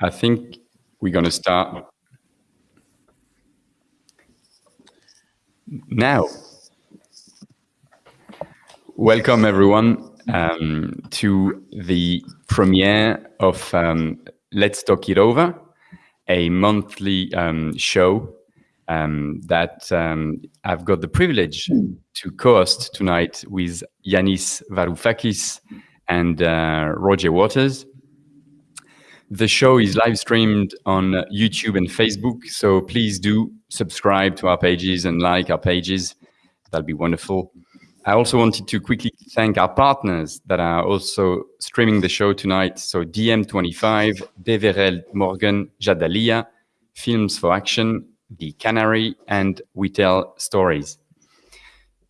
I think we're going to start now. Welcome everyone um, to the premiere of um, Let's Talk It Over, a monthly um, show um, that um, I've got the privilege to co-host tonight with Yanis Varoufakis and uh, Roger Waters. The show is live streamed on YouTube and Facebook, so please do subscribe to our pages and like our pages. That'll be wonderful. I also wanted to quickly thank our partners that are also streaming the show tonight. So DiEM25, Deverell Morgan Jadaliyya, Films for Action, The Canary, and We Tell Stories.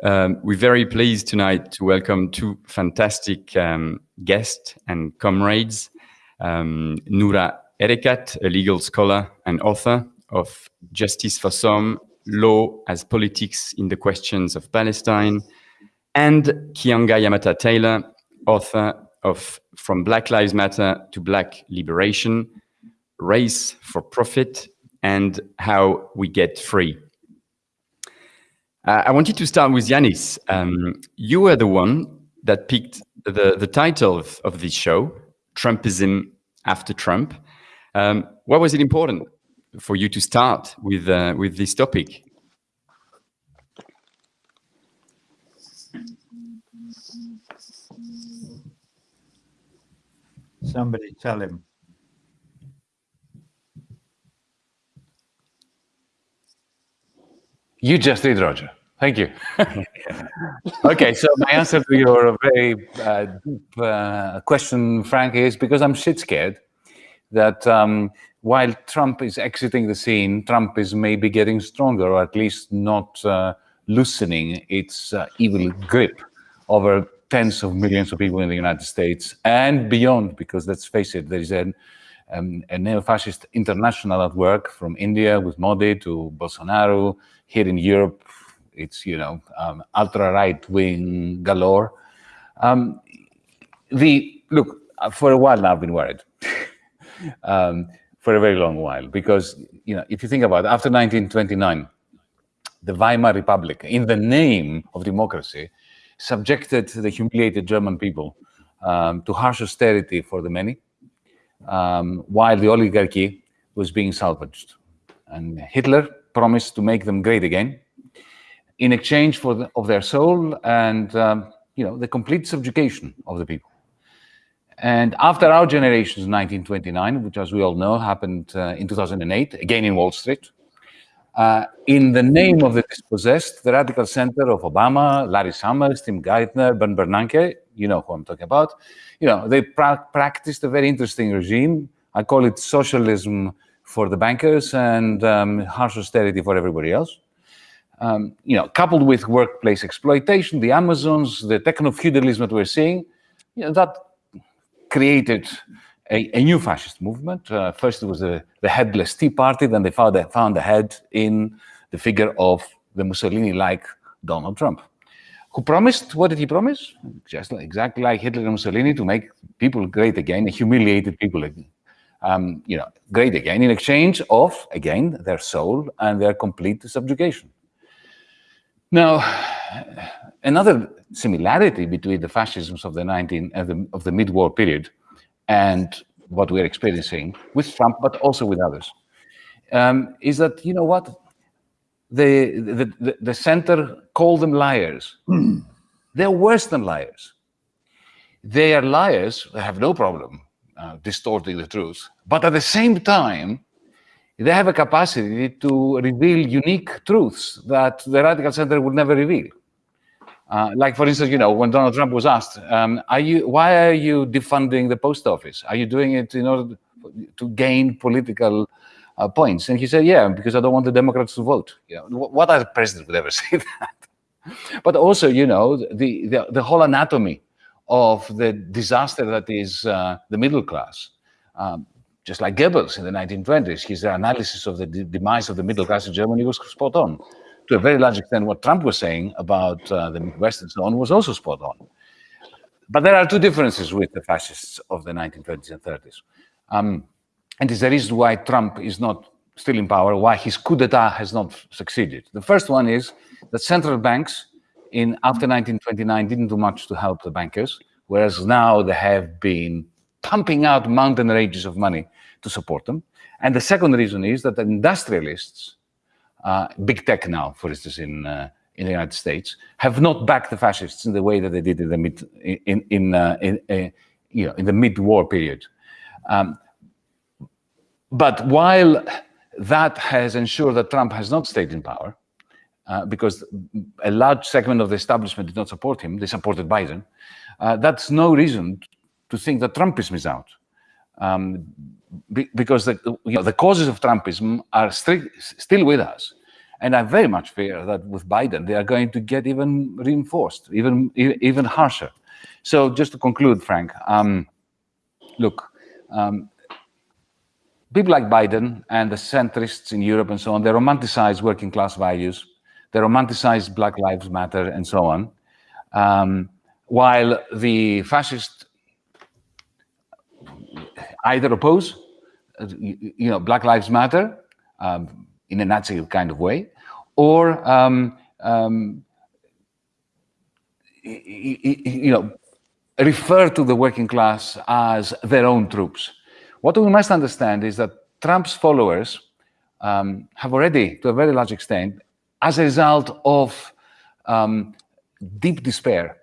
Um, we're very pleased tonight to welcome two fantastic um, guests and comrades um, Noura Erakat, a legal scholar and author of Justice for Some, Law as Politics in the Questions of Palestine, and Keeanga Yamahtta Taylor, author of From Black Lives Matter to Black Liberation, Race for Profit, and How We Get Free. Uh, I wanted to start with Yanis. Um, you were the one that picked the, the title of, of this show, Trumpism after Trump. Um, why was it important for you to start with uh, with this topic? Somebody tell him. You just did, Roger. Thank you. okay, so my answer to your very uh, deep uh, question, Frank, is because I'm shit scared that um, while Trump is exiting the scene, Trump is maybe getting stronger, or at least not uh, loosening its uh, evil grip over tens of millions of people in the United States and beyond, because let's face it, there is an, um, a neo-fascist international at work from India with Modi to Bolsonaro, here in Europe it's, you know, um, ultra-right-wing galore. Um, the Look, for a while now I've been worried. um, for a very long while, because, you know, if you think about it, after 1929, the Weimar Republic, in the name of democracy, subjected the humiliated German people um, to harsh austerity for the many, um, while the oligarchy was being salvaged. And Hitler promised to make them great again, in exchange for the, of their soul and um, you know the complete subjugation of the people. And after our generation's 1929, which as we all know happened uh, in 2008, again in Wall Street, uh, in the name of the dispossessed, the radical center of Obama, Larry Summers, Tim Geithner, Ben Bernanke, you know who I'm talking about, you know, they pra practiced a very interesting regime. I call it socialism for the bankers and um, harsh austerity for everybody else um, you know, coupled with workplace exploitation, the Amazons, the techno-feudalism that we're seeing, you know, that created a, a new fascist movement. Uh, first, it was the, the headless Tea Party, then they found, found a head in the figure of the Mussolini-like Donald Trump, who promised, what did he promise? Just exactly like Hitler and Mussolini, to make people great again, humiliated people again. Um, you know, great again, in exchange of, again, their soul and their complete subjugation. Now, another similarity between the fascisms of the 19 uh, the, of the mid-war period and what we're experiencing with Trump, but also with others, um, is that you know what the the, the, the center call them liars. They're worse than liars. They are liars. They have no problem uh, distorting the truth, but at the same time, they have a capacity to reveal unique truths that the radical center would never reveal. Uh, like, for instance, you know, when Donald Trump was asked, um, are you, why are you defunding the post office? Are you doing it in order to gain political uh, points? And he said, yeah, because I don't want the Democrats to vote. You know, what other president would ever say that? but also, you know, the, the, the, whole anatomy of the disaster that is uh, the middle class. Um, just like Goebbels in the 1920s, his analysis of the demise of the middle class in Germany was spot on. To a very large extent, what Trump was saying about uh, the Midwest and so on was also spot on. But there are two differences with the fascists of the 1920s and 30s. Um, and is the reason why Trump is not still in power, why his coup d'etat has not succeeded. The first one is that central banks in after 1929 didn't do much to help the bankers, whereas now they have been pumping out mountain ranges of money to support them. And the second reason is that the industrialists, uh, big tech now, for instance, in uh, in the United States, have not backed the fascists in the way that they did in the mid in in, uh, in uh, you know in the mid-war period. Um, but while that has ensured that Trump has not stayed in power, uh, because a large segment of the establishment did not support him, they supported Biden, uh, that's no reason to think that Trumpism is out. Um, be, because the, you know, the causes of Trumpism are still with us. And I very much fear that with Biden, they are going to get even reinforced, even, even harsher. So just to conclude, Frank, um, look, um, people like Biden and the centrists in Europe and so on, they romanticize working class values, they romanticize Black Lives Matter and so on, um, while the fascist either oppose, you know, Black Lives Matter um, in a Nazi kind of way, or um, um, you know, refer to the working class as their own troops. What we must understand is that Trump's followers um, have already, to a very large extent, as a result of um, deep despair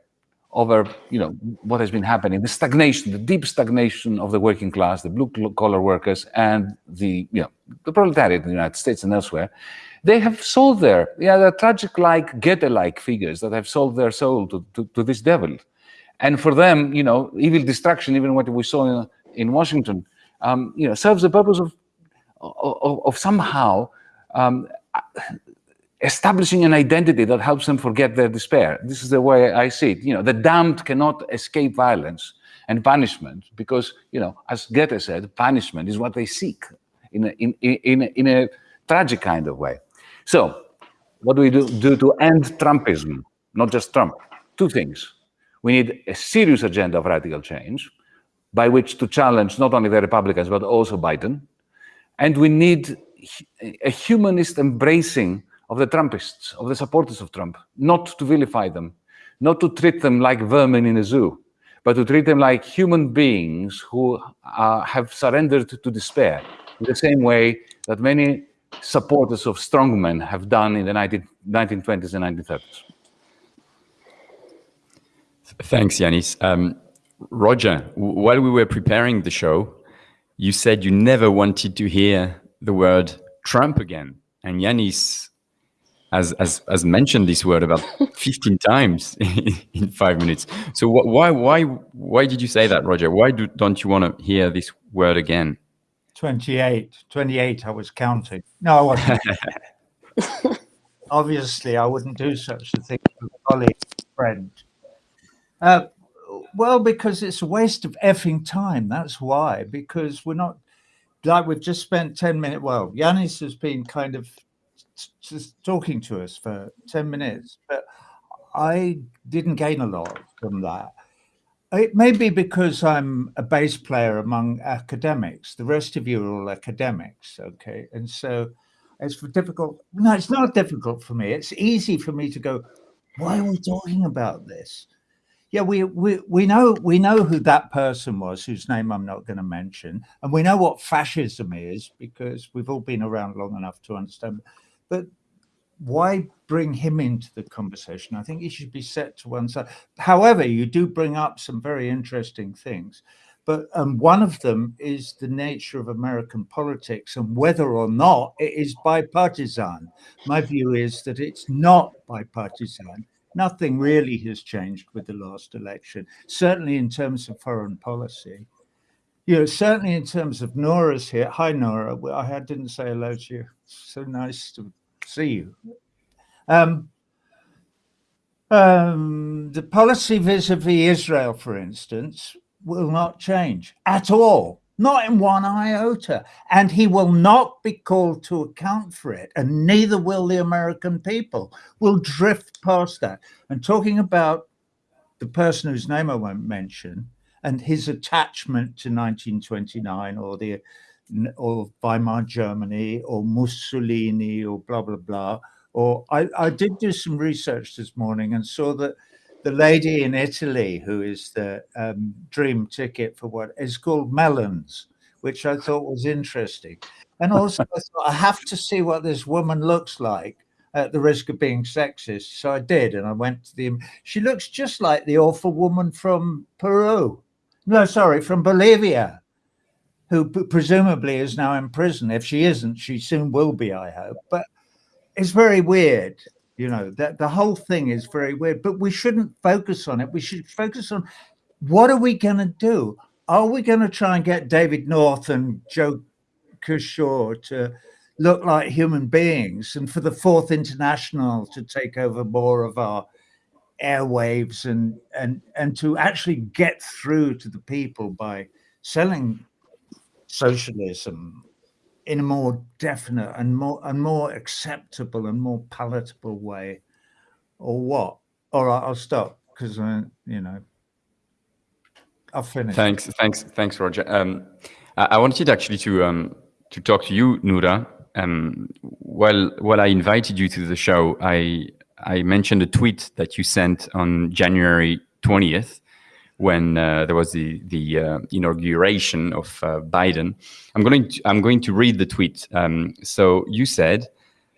over you know what has been happening, the stagnation, the deep stagnation of the working class, the blue collar workers, and the you know the proletariat in the United States and elsewhere, they have sold their yeah they're tragic like Goethe like figures that have sold their soul to, to, to, this devil, and for them you know evil destruction, even what we saw in, in Washington, um, you know serves the purpose of of, of somehow um, establishing an identity that helps them forget their despair. This is the way I see it. You know, the damned cannot escape violence and punishment because, you know, as Goethe said, punishment is what they seek in a, in, in, in a tragic kind of way. So, what do we do, do to end Trumpism? Not just Trump. Two things. We need a serious agenda of radical change by which to challenge not only the Republicans, but also Biden. And we need a humanist embracing of the Trumpists, of the supporters of Trump, not to vilify them, not to treat them like vermin in a zoo, but to treat them like human beings who uh, have surrendered to despair, in the same way that many supporters of strongmen have done in the 19, 1920s and 1930s. Thanks, Yanis. Um, Roger, while we were preparing the show, you said you never wanted to hear the word Trump again. And Yanis has, has, has mentioned this word about 15 times in five minutes. So wh why, why, why did you say that, Roger? Why do, don't you want to hear this word again? 28, 28, I was counting. No, I wasn't. Obviously, I wouldn't do such a thing to a colleague, friend. Uh, well, because it's a waste of effing time. That's why. Because we're not like we've just spent 10 minutes. Well, Yanis has been kind of just talking to us for 10 minutes, but I didn't gain a lot from that. It may be because I'm a bass player among academics. The rest of you are all academics, okay? And so it's difficult. No, it's not difficult for me. It's easy for me to go, why are we talking about this? Yeah, we, we, we know we know who that person was, whose name I'm not going to mention, and we know what fascism is because we've all been around long enough to understand. But why bring him into the conversation? I think he should be set to one side. However, you do bring up some very interesting things. But um, one of them is the nature of American politics and whether or not it is bipartisan. My view is that it's not bipartisan. Nothing really has changed with the last election, certainly in terms of foreign policy. You know, certainly in terms of Nora's here. Hi, Nora. I didn't say hello to you. So nice to see you. Um, um, the policy vis-a-vis Israel, for instance, will not change at all, not in one iota. And he will not be called to account for it, and neither will the American people. We'll drift past that. And talking about the person whose name I won't mention and his attachment to 1929 or the or Weimar Germany or Mussolini or blah, blah, blah. Or I, I did do some research this morning and saw that the lady in Italy who is the um, dream ticket for what is called Melons, which I thought was interesting. And also I thought I have to see what this woman looks like at the risk of being sexist. So I did, and I went to the. She looks just like the awful woman from Peru. No, sorry, from Bolivia, who presumably is now in prison. If she isn't, she soon will be, I hope. But it's very weird, you know, that the whole thing is very weird. But we shouldn't focus on it. We should focus on what are we going to do? Are we going to try and get David North and Joe Kishore to look like human beings and for the fourth international to take over more of our airwaves and and and to actually get through to the people by selling socialism in a more definite and more and more acceptable and more palatable way or what? All right i'll stop because you know i'll finish. Thanks thanks thanks roger. Um i, wanted actually to um to talk to you Noura. Um, while while I invited you to the show, I I mentioned a tweet that you sent on January 20th when uh, there was the the uh, inauguration of uh, Biden. I'm going to I'm going to read the tweet. Um, so you said,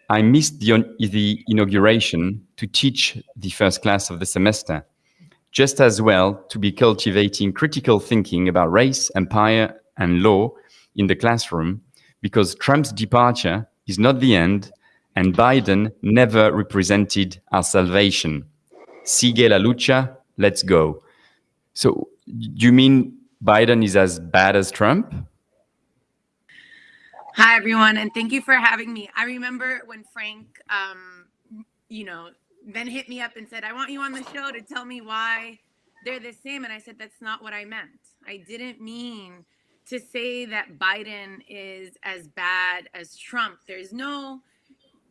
"I missed the the inauguration to teach the first class of the semester." Just as well to be cultivating critical thinking about race, empire, and law in the classroom because Trump's departure is not the end and Biden never represented our salvation. Sigue la lucha, let's go. So do you mean Biden is as bad as Trump? Hi, everyone, and thank you for having me. I remember when Frank, um, you know, then hit me up and said, I want you on the show to tell me why they're the same. And I said, that's not what I meant. I didn't mean to say that Biden is as bad as Trump. There's no,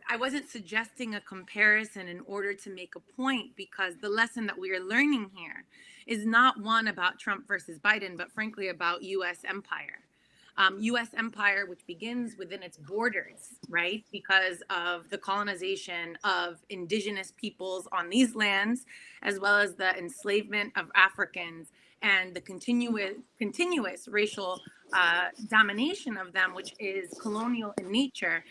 I wasn't suggesting a comparison in order to make a point because the lesson that we are learning here is not one about Trump versus Biden, but frankly about US empire. Um, US empire, which begins within its borders, right? Because of the colonization of indigenous peoples on these lands, as well as the enslavement of Africans and the continuous continuous racial uh, domination of them, which is colonial in nature,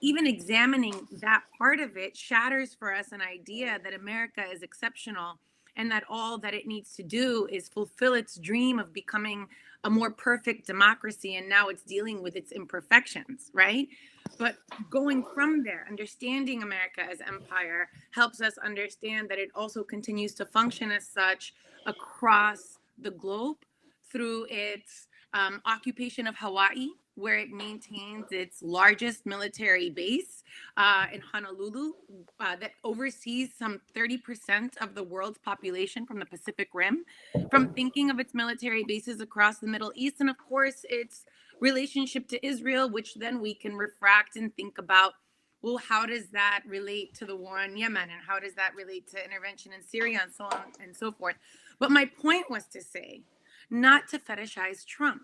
even examining that part of it shatters for us an idea that America is exceptional and that all that it needs to do is fulfill its dream of becoming a more perfect democracy and now it's dealing with its imperfections right? But going from there understanding america as empire helps us understand that it also continues to function as such across the globe through its um, occupation of Hawaii, where it maintains its largest military base uh, in Honolulu uh, that oversees some 30% of the world's population from the Pacific Rim, from thinking of its military bases across the Middle East, and of course, its relationship to Israel, which then we can refract and think about well, how does that relate to the war in Yemen? And how does that relate to intervention in Syria and so on and so forth? But my point was to say, not to fetishize Trump,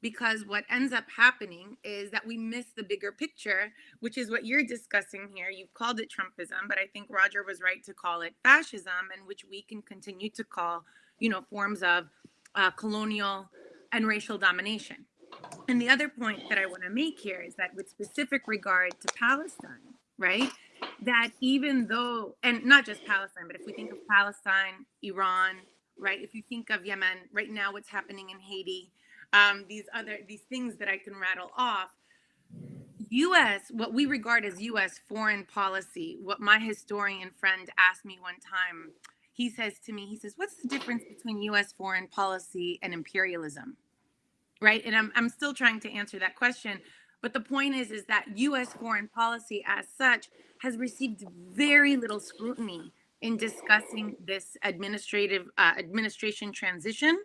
because what ends up happening is that we miss the bigger picture, which is what you're discussing here. You've called it Trumpism, but I think Roger was right to call it fascism, and which we can continue to call, you know, forms of uh, colonial and racial domination. And the other point that I want to make here is that with specific regard to Palestine, right? That even though, and not just Palestine, but if we think of Palestine, Iran, right? If you think of Yemen, right now, what's happening in Haiti, um, these other these things that I can rattle off. U.S. what we regard as U.S. foreign policy. What my historian friend asked me one time, he says to me, he says, "What's the difference between U.S. foreign policy and imperialism?" Right, and I'm I'm still trying to answer that question. But the point is, is that U.S. foreign policy, as such, has received very little scrutiny in discussing this administrative uh, administration transition,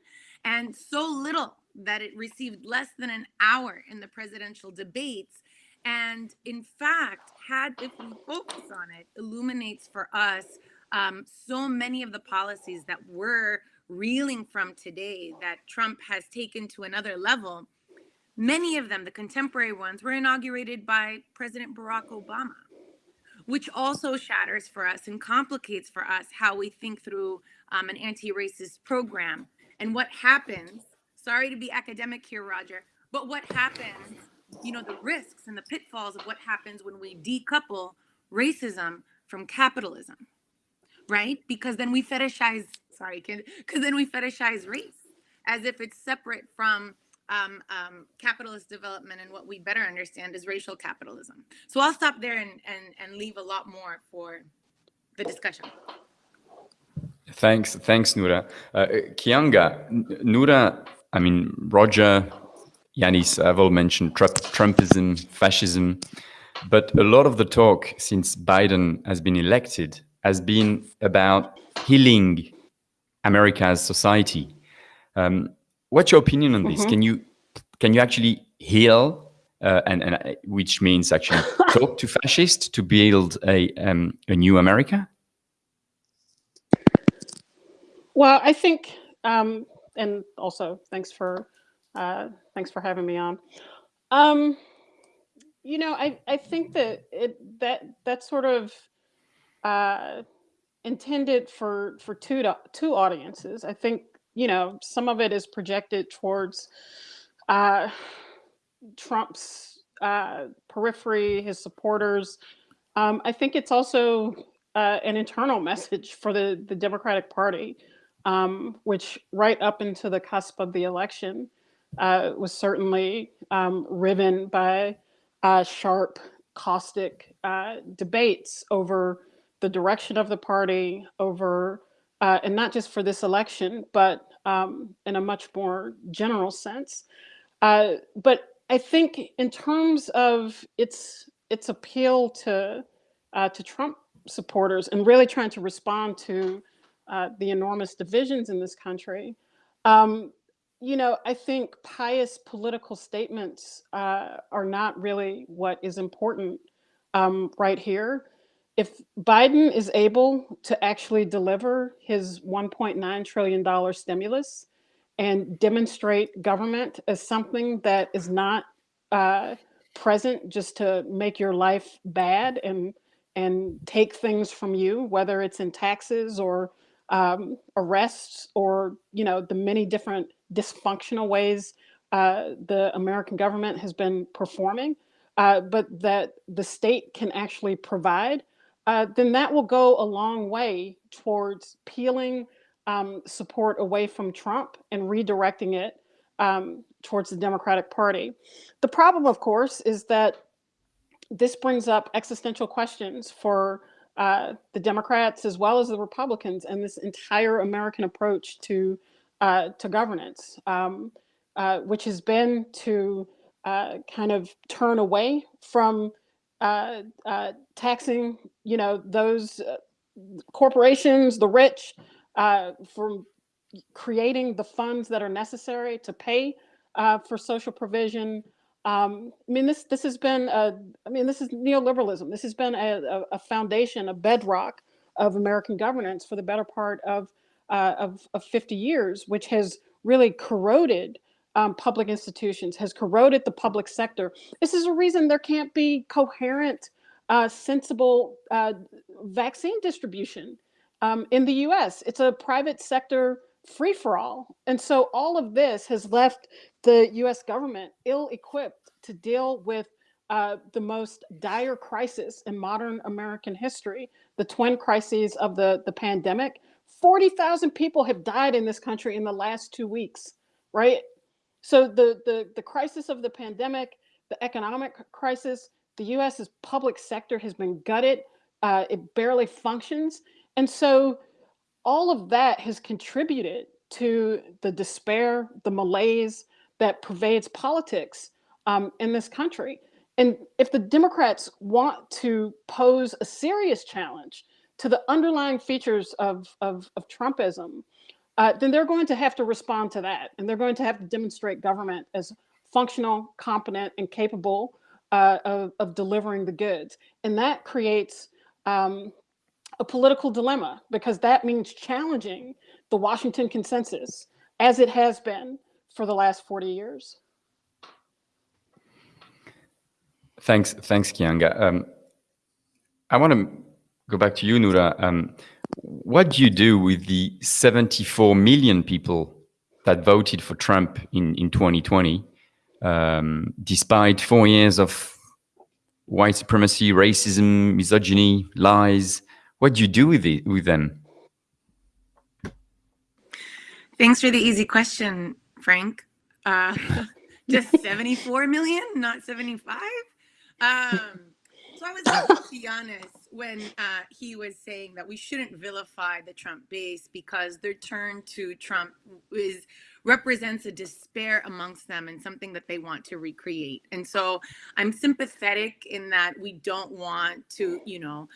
and so little that it received less than an hour in the presidential debates. And in fact, had if we focus on it, illuminates for us um, so many of the policies that we're reeling from today that Trump has taken to another level Many of them, the contemporary ones, were inaugurated by President Barack Obama, which also shatters for us and complicates for us how we think through um, an anti racist program and what happens. Sorry to be academic here, Roger, but what happens, you know, the risks and the pitfalls of what happens when we decouple racism from capitalism, right? Because then we fetishize, sorry, because then we fetishize race as if it's separate from um, um, capitalist development and what we better understand is racial capitalism. So I'll stop there and, and, and leave a lot more for the discussion. Thanks, thanks, Noura. Uh, Keeanga, Noura, I mean, Roger, Yanis I've all mentioned Trump, Trumpism, fascism, but a lot of the talk since Biden has been elected has been about healing America's society. Um, what's your opinion on this? Mm -hmm. Can you can you actually heal, uh, and, and uh, which means actually talk to fascists to build a um, a new America? Well, I think, um, and also thanks for uh, thanks for having me on. Um, you know, I I think that it that that sort of uh, intended for for two two audiences. I think you know, some of it is projected towards uh, Trump's uh, periphery, his supporters. Um, I think it's also uh, an internal message for the, the Democratic Party, um, which right up into the cusp of the election uh, was certainly um, riven by uh, sharp, caustic uh, debates over the direction of the party, over uh, and not just for this election, but um, in a much more general sense. Uh, but I think in terms of its its appeal to uh, to Trump supporters and really trying to respond to uh, the enormous divisions in this country, um, you know, I think pious political statements uh, are not really what is important um, right here if Biden is able to actually deliver his $1.9 trillion stimulus and demonstrate government as something that is not uh, present just to make your life bad and and take things from you, whether it's in taxes or um, arrests or you know the many different dysfunctional ways uh, the American government has been performing, uh, but that the state can actually provide uh, then that will go a long way towards peeling um, support away from Trump and redirecting it um, towards the Democratic Party. The problem, of course, is that this brings up existential questions for uh, the Democrats as well as the Republicans and this entire American approach to uh, to governance, um, uh, which has been to uh, kind of turn away from uh, uh, taxing, you know, those uh, corporations, the rich, uh, from creating the funds that are necessary to pay uh, for social provision. Um, I mean, this this has been, a, I mean, this is neoliberalism. This has been a, a, foundation, a bedrock of American governance for the better part of, of, of 50 years, which has really corroded um, public institutions, has corroded the public sector. This is a reason there can't be coherent, uh, sensible uh, vaccine distribution um, in the US. It's a private sector free for all. And so all of this has left the US government ill equipped to deal with uh, the most dire crisis in modern American history, the twin crises of the, the pandemic. 40,000 people have died in this country in the last two weeks, right? So the, the, the crisis of the pandemic, the economic crisis, the US's public sector has been gutted. Uh, it barely functions. And so all of that has contributed to the despair, the malaise that pervades politics um, in this country. And if the Democrats want to pose a serious challenge to the underlying features of, of, of Trumpism, uh, then they're going to have to respond to that. And they're going to have to demonstrate government as functional, competent, and capable uh, of, of, delivering the goods. And that creates um, a political dilemma because that means challenging the Washington consensus as it has been for the last 40 years. Thanks, thanks, Keeanga. Um, I want to go back to you, Noura. Um, what do you do with the 74 million people that voted for Trump in, in 2020, um, despite four years of white supremacy, racism, misogyny, lies? What do you do with it with them? Thanks for the easy question, Frank. Uh, just 74 million, not 75. Um, so I was to be honest when uh, he was saying that we shouldn't vilify the Trump base because their turn to Trump is represents a despair amongst them and something that they want to recreate. And so I'm sympathetic in that we don't want to, you know,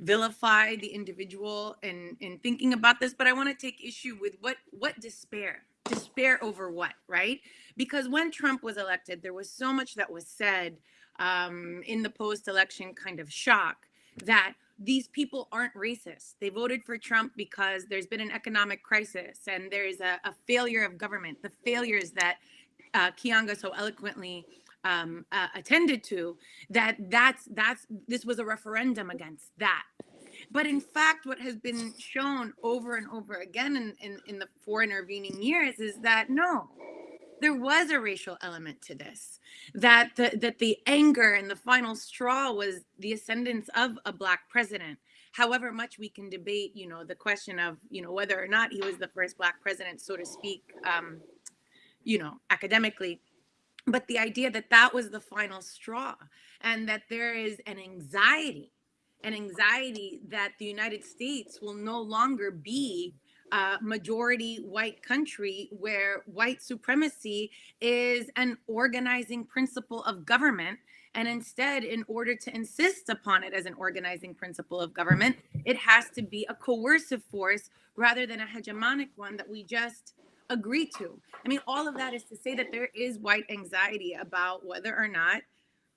vilify the individual in in thinking about this but i want to take issue with what what despair despair over what right because when trump was elected there was so much that was said um, in the post-election kind of shock that these people aren't racist. They voted for trump because there's been an economic crisis and there's a, a failure of government. The failures that uh, Keeanga so eloquently um, uh, attended to that that's that's this was a referendum against that. But in fact what has been shown over and over again in, in, in the four intervening years is that no there was a racial element to this that the, that the anger and the final straw was the ascendance of a black president. However much we can debate you know the question of you know whether or not he was the first black president so to speak um, you know academically but the idea that that was the final straw and that there is an anxiety an anxiety that the united states will no longer be a majority white country where white supremacy is an organizing principle of government and instead in order to insist upon it as an organizing principle of government it has to be a coercive force rather than a hegemonic one that we just agree to. I mean, all of that is to say that there is white anxiety about whether or not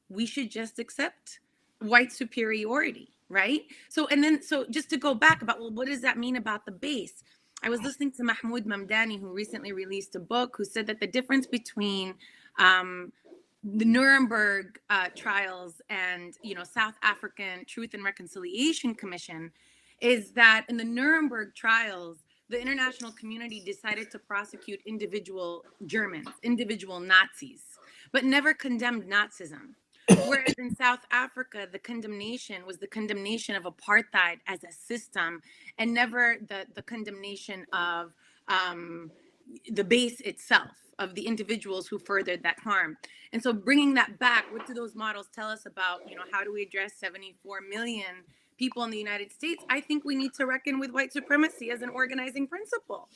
we should just accept white superiority, right? So, and then, so just to go back about, well, what does that mean about the base? I was listening to Mahmood Mamdani, who recently released a book, who said that the difference between um, the Nuremberg uh, trials and, you know, South African Truth and Reconciliation Commission is that in the Nuremberg trials, the international community decided to prosecute individual Germans, individual Nazis, but never condemned Nazism. Whereas in South Africa, the condemnation was the condemnation of apartheid as a system and never the, the condemnation of um, the base itself, of the individuals who furthered that harm. And so bringing that back, what do those models tell us about, you know, how do we address 74 million people in the United States, I think we need to reckon with white supremacy as an organizing principle.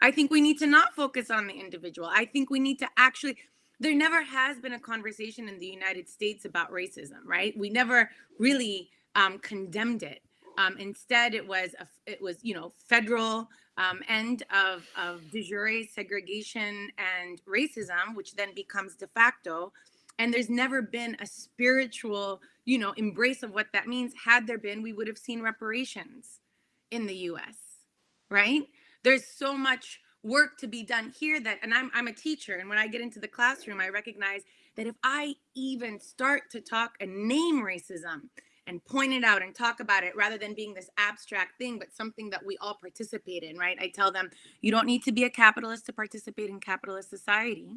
I think we need to not focus on the individual. I think we need to actually, there never has been a conversation in the United States about racism, right? We never really um, condemned it. Um, instead, it was a, it was you know federal um, end of of de jure segregation and racism, which then becomes de facto. And there's never been a spiritual you know, embrace of what that means. Had there been, we would have seen reparations in the US, right? There's so much work to be done here that, and I'm, I'm a teacher, and when I get into the classroom, I recognize that if I even start to talk and name racism and point it out and talk about it rather than being this abstract thing, but something that we all participate in, right? I tell them, you don't need to be a capitalist to participate in capitalist society.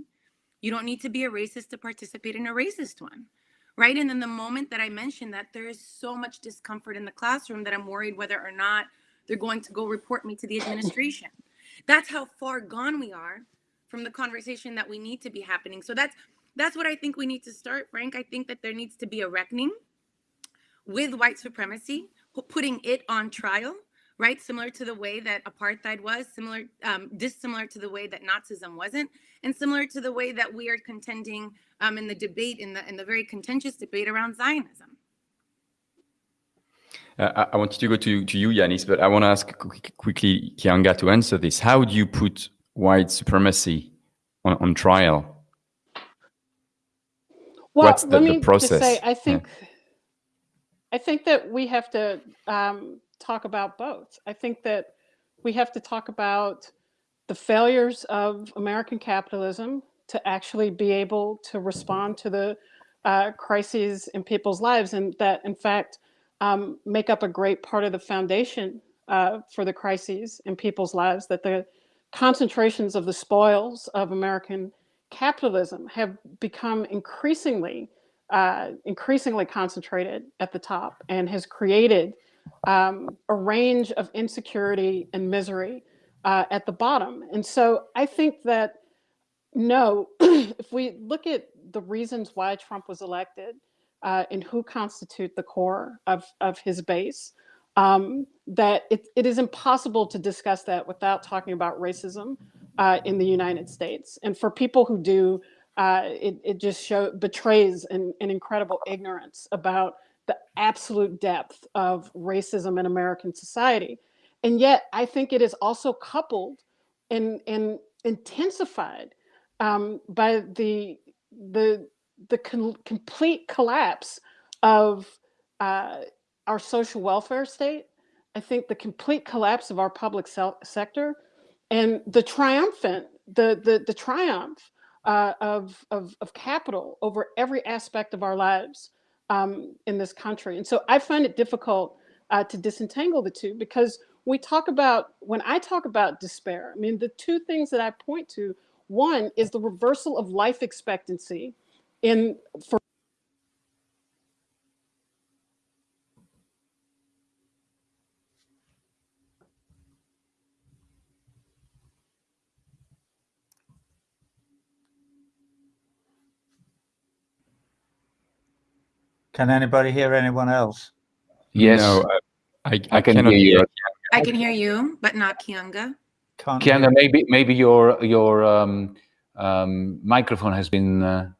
You don't need to be a racist to participate in a racist one right? And then the moment that I mention that there is so much discomfort in the classroom that I'm worried whether or not they're going to go report me to the administration. That's how far gone we are from the conversation that we need to be happening. So that's that's what I think we need to start, Frank. I think that there needs to be a reckoning with white supremacy, putting it on trial right? Similar to the way that apartheid was, similar, um, dissimilar to the way that Nazism wasn't, and similar to the way that we are contending um, in the debate, in the in the very contentious debate around Zionism. Uh, I wanted to go to, to you, Yanis, but I want to ask quickly Keeanga to answer this. How do you put white supremacy on, on trial? Well, What's the, let me the process? Just say, I think, yeah. I think that we have to um, talk about both. I think that we have to talk about the failures of American capitalism to actually be able to respond to the uh, crises in people's lives, and that in fact um, make up a great part of the foundation uh, for the crises in people's lives. That the concentrations of the spoils of American capitalism have become increasingly, uh, increasingly concentrated at the top, and has created um, a range of insecurity and misery uh, at the bottom. And so I think that no, if we look at the reasons why Trump was elected uh, and who constitute the core of, of his base, um, that it, it is impossible to discuss that without talking about racism uh, in the United States. And for people who do, uh, it, it just show, betrays an, an incredible ignorance about the absolute depth of racism in American society. And yet, I think it is also coupled and, and intensified um, by the the the complete collapse of uh, our social welfare state. I think the complete collapse of our public sector and the triumphant the the, the triumph uh, of, of of capital over every aspect of our lives um, in this country. And so I find it difficult uh, to disentangle the two because we talk about when I talk about despair. I mean, the two things that I point to one is the reversal of life expectancy in for Can anybody hear anyone else? Yes. No, I, I, I can hear you. I can hear you, but not Keeanga. Can't Keeanga, maybe maybe your your um, um, microphone has been uh,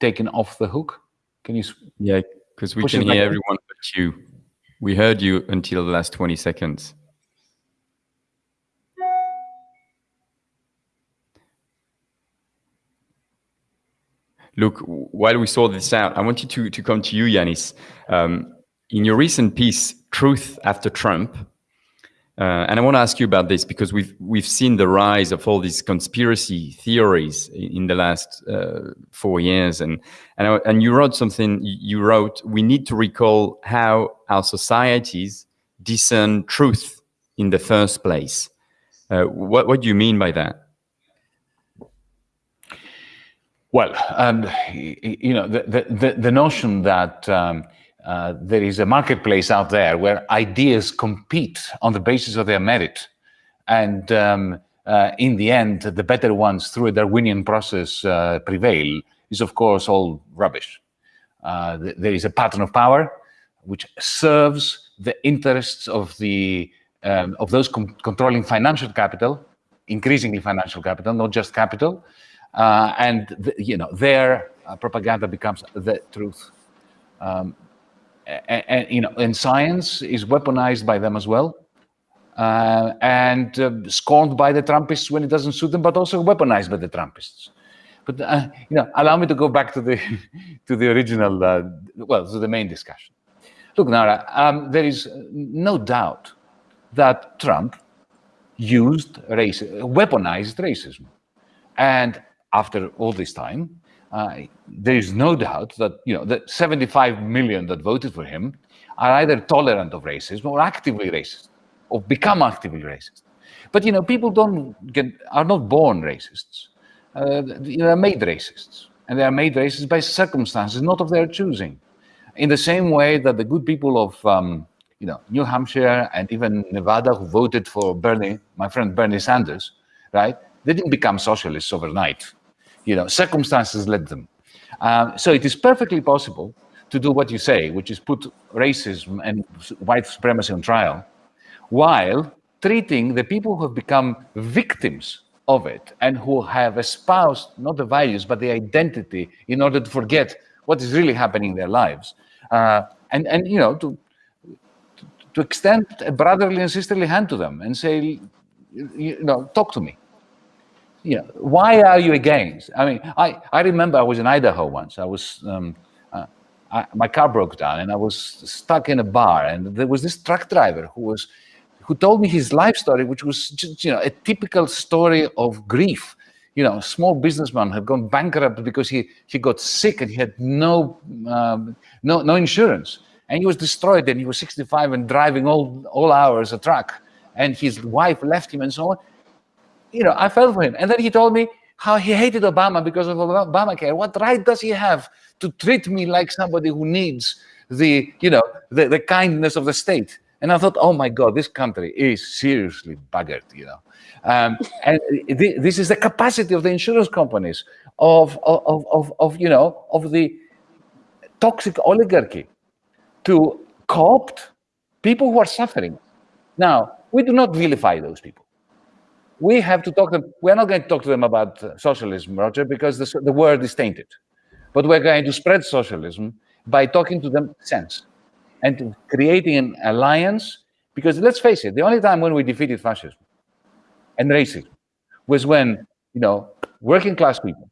taken off the hook. Can you? Yeah, because we can it back hear everyone but you. We heard you until the last 20 seconds. Look, while we sort this out, I wanted to, to come to you, Yanis. Um, in your recent piece, Truth After Trump, uh, and I want to ask you about this because we've we've seen the rise of all these conspiracy theories in, in the last uh, four years, and and I- and you wrote something. You wrote, "We need to recall how our societies discern truth in the first place." Uh, what what do you mean by that? Well, um, you know, the, the, the, the notion that um, uh, there is a marketplace out there where ideas compete on the basis of their merit. And um, uh, in the end, the better ones through a Darwinian process uh, prevail is, of course, all rubbish. Uh, th- there is a pattern of power which serves the interests of the um, of those con- controlling financial capital, increasingly financial capital, not just capital, uh, and th- you know their propaganda becomes the truth. Um, and, and you know, and science is weaponized by them as well, uh, and uh, scorned by the Trumpists when it doesn't suit them, but also weaponized by the Trumpists. But uh, you know, allow me to go back to the to the original, uh, well, to the main discussion. Look, Noura, um, there is no doubt that Trump used race, weaponized racism, and after all this time, uh, there is no doubt that you know the 75 million that voted for him are either tolerant of racism or actively racist, or become actively racist. But you know, people don't get are not born racists; uh, they are made racists, and they are made racist by circumstances not of their choosing. In the same way that the good people of um, you know New Hampshire and even Nevada who voted for Bernie, my friend Bernie Sanders, right? They didn't become socialists overnight you know, circumstances led them. Um, so it is perfectly possible to do what you say, which is put racism and white supremacy on trial, while treating the people who have become victims of it and who have espoused not the values but the identity in order to forget what is really happening in their lives, uh, and and you know to to extend a brotherly and sisterly hand to them and say, you know, talk to me you know, why are you against? I mean, I, I remember I was in Idaho once. I was, um, uh, I, my car broke down and I was stuck in a bar and there was this truck driver who was, who told me his life story, which was just, you know, a typical story of grief. you know, small businessman had gone bankrupt because he, he got sick and he had no, um, no, no insurance. And he was destroyed and he was 65 and driving all, all hours a truck. And his wife left him and so on. You know, I felt for him. And then he told me how he hated Obama because of Obamacare. What right does he have to treat me like somebody who needs the, you know, the, the kindness of the state? And I thought, oh my God, this country is seriously buggered, you know. Um, and th this is the capacity of the insurance companies, of, of, of, of, you know, of the toxic oligarchy to co-opt people who are suffering. Now, we do not vilify those people. We have to talk to them. We're not going to talk to them about socialism, Roger, because the, the word is tainted. But we're going to spread socialism by talking to them sense and creating an alliance. Because let's face it, the only time when we defeated fascism and racism was when, you know, working class people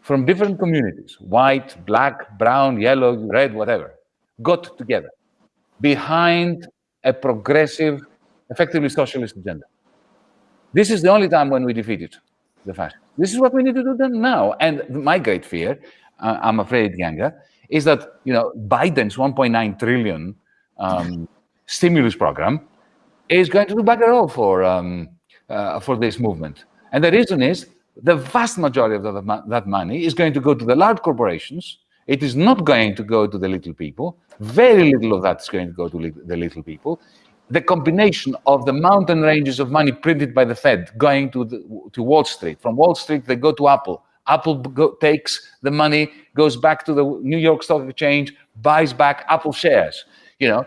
from different communities, white, black, brown, yellow, red, whatever, got together behind a progressive, effectively socialist agenda. This is the only time when we defeated the fascists. This is what we need to do then now. And my great fear, uh, I'm afraid, Keeanga, is that you know Biden's 1.9 trillion um, stimulus program is going to do bugger all for um, uh, for this movement. And the reason is the vast majority of the, that money is going to go to the large corporations. It is not going to go to the little people. Very little of that is going to go to the little people. The combination of the mountain ranges of money printed by the Fed going to, the, to Wall Street. From Wall Street, they go to Apple. Apple go, takes the money, goes back to the New York Stock Exchange, buys back Apple shares. You know,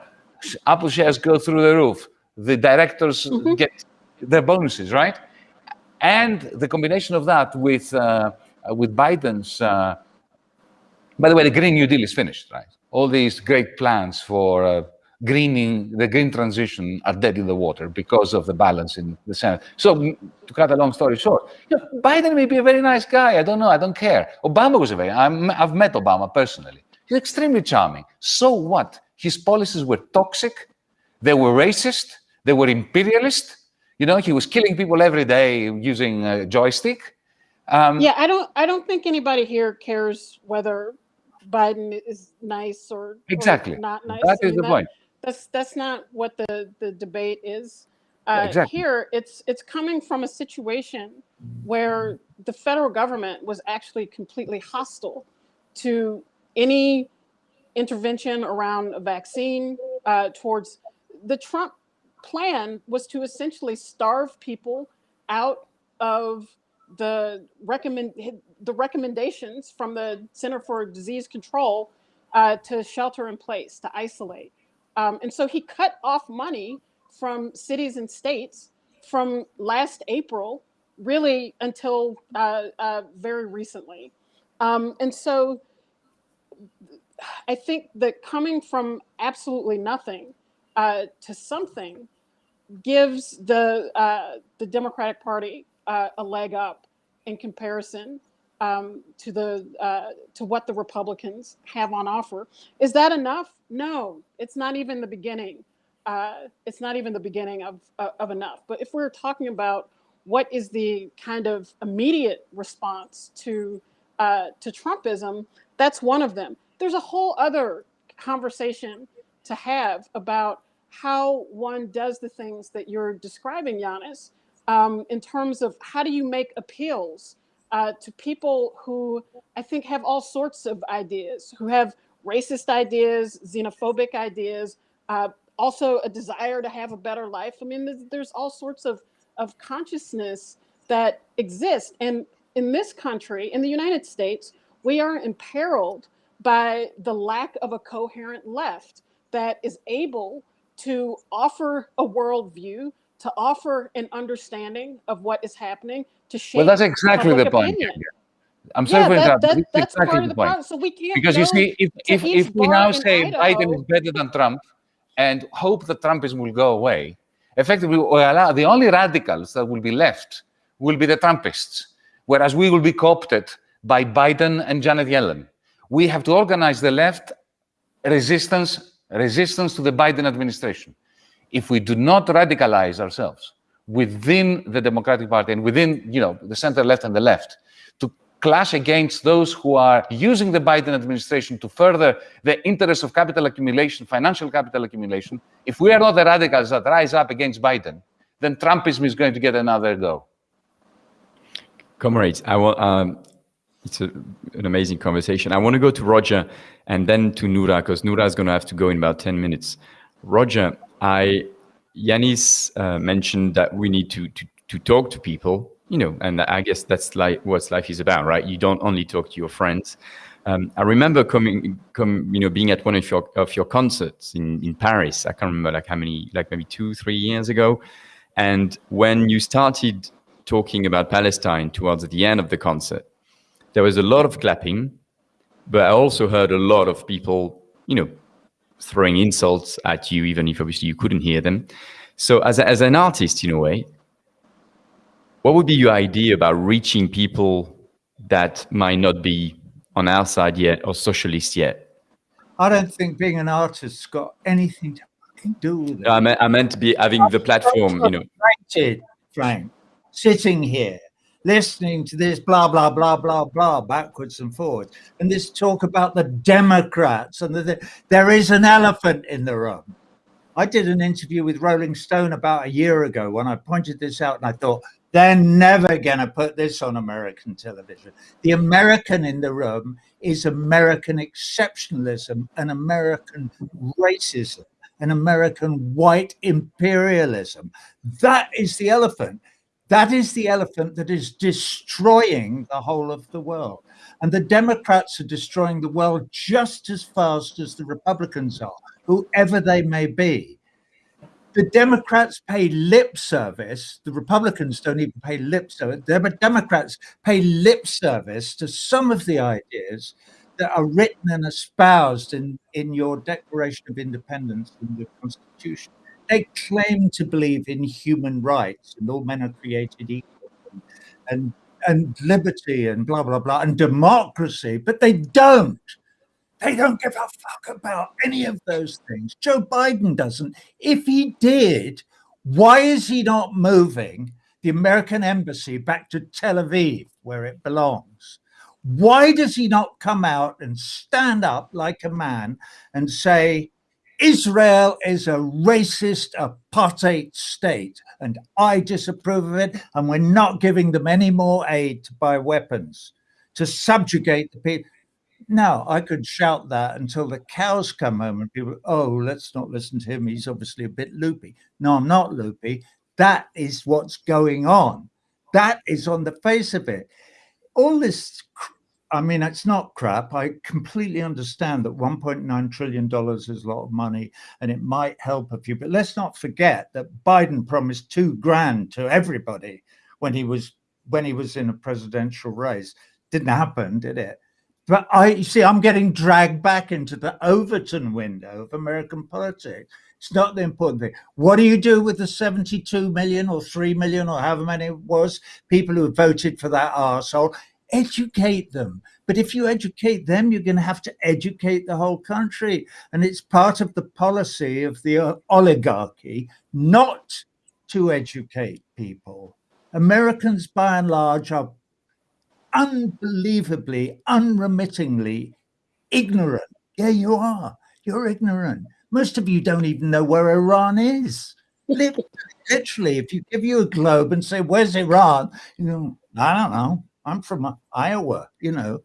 Apple shares go through the roof. The directors mm -hmm. get their bonuses, right? And the combination of that with uh, with Biden's, uh, by the way, the Green New Deal is finished, right? All these great plans for uh, greening, the green transition are dead in the water because of the balance in the Senate. So to cut a long story short, you know, Biden may be a very nice guy. I don't know. I don't care. Obama was a very, I'm, I've met Obama personally. He's extremely charming. So what? His policies were toxic. They were racist. They were imperialist. You know, he was killing people every day using a joystick. Um, yeah, I don't. I don't think anybody here cares whether Biden is nice or exactly or not nice. That is I mean, the that, point. That's that's not what the the debate is. Uh, exactly. Here, it's it's coming from a situation where the federal government was actually completely hostile to any intervention around a vaccine uh, towards the Trump plan was to essentially starve people out of the recommend the recommendations from the Center for Disease Control uh, to shelter in place, to isolate. Um, and so he cut off money from cities and states from last April, really until uh, uh, very recently. Um, and so I think that coming from absolutely nothing uh, to something gives the uh, the Democratic Party uh, a leg up in comparison um, to the uh, to what the Republicans have on offer. Is that enough? No, it's not even the beginning. Uh, it's not even the beginning of uh, of enough. But if we're talking about what is the kind of immediate response to uh, to Trumpism, that's one of them. There's a whole other conversation to have about how one does the things that you're describing, Yanis, um, in terms of how do you make appeals uh, to people who I think have all sorts of ideas, who have racist ideas, xenophobic ideas, uh, also a desire to have a better life. I mean, there's, there's all sorts of, of consciousness that exist. And in this country, in the United States, we are imperiled by the lack of a coherent left that is able to offer a worldview, to offer an understanding of what is happening, to shape. Well, that's exactly the point. I'm sorry yeah, for that, that, that's exactly part of the, point. problem. So we can't because you see, if if, if we now say Idaho, Biden is better than Trump and hope that Trumpism will go away, effectively, well, the only radicals that will be left will be the Trumpists, whereas we will be co-opted by Biden and Janet Yellen. We have to organize the left resistance resistance to the Biden administration. If we do not radicalize ourselves, within the Democratic Party and within, you know, the center left and the left to clash against those who are using the Biden administration to further the interests of capital accumulation, financial capital accumulation, if we are not the radicals that rise up against Biden, then Trumpism is going to get another go. Comrades, I will, um, it's a, an amazing conversation. I want to go to Roger and then to Noura, because Noura is going to have to go in about 10 minutes. Roger, I, Yanis uh, mentioned that we need to, to, to talk to people, you know, and I guess that's like what life is about, right? You don't only talk to your friends. Um, I remember coming, come, you know, being at one of your of your concerts in in Paris. I can't remember like how many, like maybe two, three years ago. And when you started talking about Palestine towards the end of the concert, there was a lot of clapping, but I also heard a lot of people, you know, throwing insults at you, even if obviously you couldn't hear them. So as, a, as an artist, in a way, what would be your idea about reaching people that might not be on our side yet or socialist yet? I don't think being an artist's got anything to do with it. I meant, I meant to be having the platform, you know. Frank, sitting here, listening to this blah, blah, blah, blah, blah, backwards and forwards, and this talk about the Democrats and the, the, there is an elephant in the room. I did an interview with Rolling Stone about a year ago when I pointed this out and I thought, they're never going to put this on American television. The American in the room is American exceptionalism and American racism and American white imperialism. That is the elephant. That is the elephant that is destroying the whole of the world. And the Democrats are destroying the world just as fast as the Republicans are, whoever they may be. The Democrats pay lip service. The Republicans don't even pay lip service. The Democrats pay lip service to some of the ideas that are written and espoused in, in your Declaration of Independence and the Constitution. They claim to believe in human rights and all men are created equal and, and, liberty and blah, blah, blah, and democracy, but they don't. They don't give a fuck about any of those things. Joe Biden doesn't. If he did, why is he not moving the American embassy back to Tel Aviv, where it belongs? Why does he not come out and stand up like a man and say, Israel is a racist apartheid state and I disapprove of it and we're not giving them any more aid to buy weapons to subjugate the people. Now, I could shout that until the cows come home and people, oh, let's not listen to him. He's obviously a bit loopy. No, I'm not loopy. That is what's going on. That is on the face of it. All this I mean, it's not crap. I completely understand that $1.9 trillion is a lot of money and it might help a few, but let's not forget that Biden promised two grand to everybody when he was when he was in a presidential race. Didn't happen, did it? But I you see, I'm getting dragged back into the Overton window of American politics. It's not the important thing. What do you do with the 72 million or 3 million or however many it was people who voted for that arsehole? Educate them. But if you educate them, you're going to have to educate the whole country. And it's part of the policy of the uh, oligarchy not to educate people. Americans, by and large, are unbelievably, unremittingly ignorant. Yeah, you are. You're ignorant. Most of you don't even know where Iran is. Literally, if you give you a globe and say, where's Iran? You know, I don't know. I'm from Iowa, you know.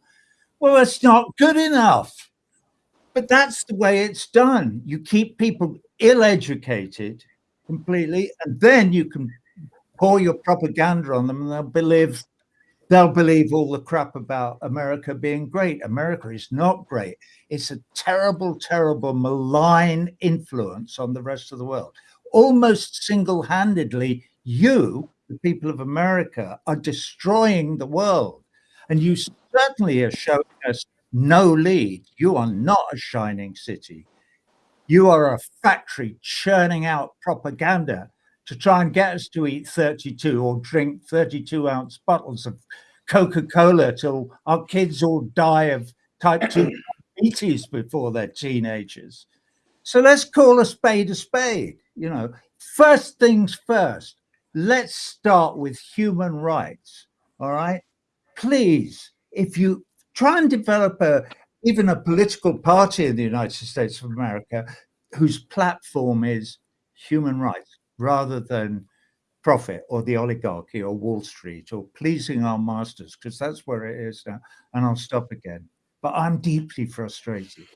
Well, it's not good enough. But that's the way it's done. You keep people ill-educated completely, and then you can pour your propaganda on them and they'll believe they'll believe all the crap about America being great. America is not great. It's a terrible, terrible malign influence on the rest of the world. Almost single-handedly, you the people of America are destroying the world. And you certainly are showing us no lead. You are not a shining city. You are a factory churning out propaganda to try and get us to eat 32 or drink 32 ounce bottles of Coca-Cola till our kids all die of type 2 diabetes before they're teenagers. So let's call a spade a spade. You know, first things first, let's start with human rights. All right. Please, if you try and develop a even a political party in the United States of America whose platform is human rights rather than profit or the oligarchy or Wall Street or pleasing our masters, because that's where it is now. And I'll stop again. But I'm deeply frustrated.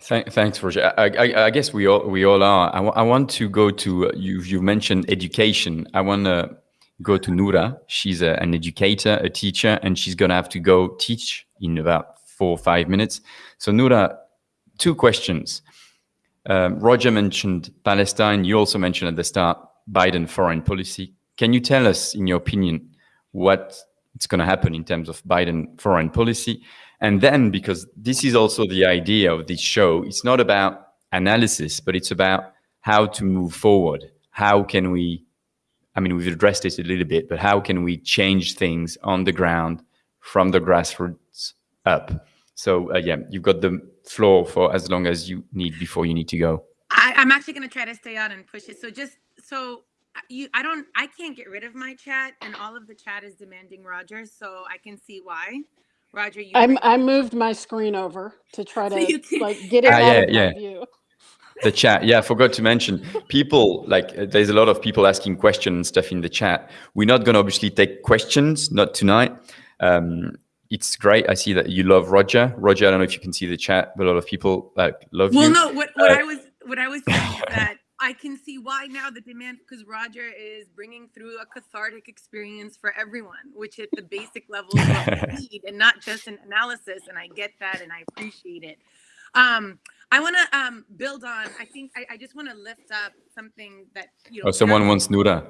Thank, thanks, Roger. I, I, I, guess we all we all are. I, want to go to you. You mentioned education. I want to go to Noura. She's a, an educator, a teacher, and she's gonna have to go teach in about four or five minutes. So Noura, two questions. Um, Roger mentioned Palestine. You also mentioned at the start Biden foreign policy. Can you tell us, in your opinion, what it's going to happen in terms of Biden foreign policy? And then, because this is also the idea of this show, it's not about analysis, but it's about how to move forward. How can we, I mean, we've addressed this a little bit, but how can we change things on the ground from the grassroots up? So uh, yeah, you've got the floor for as long as you need before you need to go. I, I'm actually going to try to stay on and push it. So just so you, I don't, I can't get rid of my chat, and all of the chat is demanding Roger, so I can see why. Roger, you. I'm, I moved my screen over to try to so can, like get it uh, yeah, yeah. view. The chat, yeah, I forgot to mention people like uh, there's a lot of people asking questions and stuff in the chat. We're not going to obviously take questions, not tonight. Um, it's great. I see that you love Roger. Roger, I don't know if you can see the chat, but a lot of people like love well, you. Well, no, what, what uh, I was what I was saying is that I can see why now the demand because Roger is bringing through a cathartic experience for everyone, which at the basic level is what we need, and not just an analysis. And I get that, and I appreciate it. Um, I want to um, build on. I think I, I just want to lift up something that you know. Oh, someone wants Noura.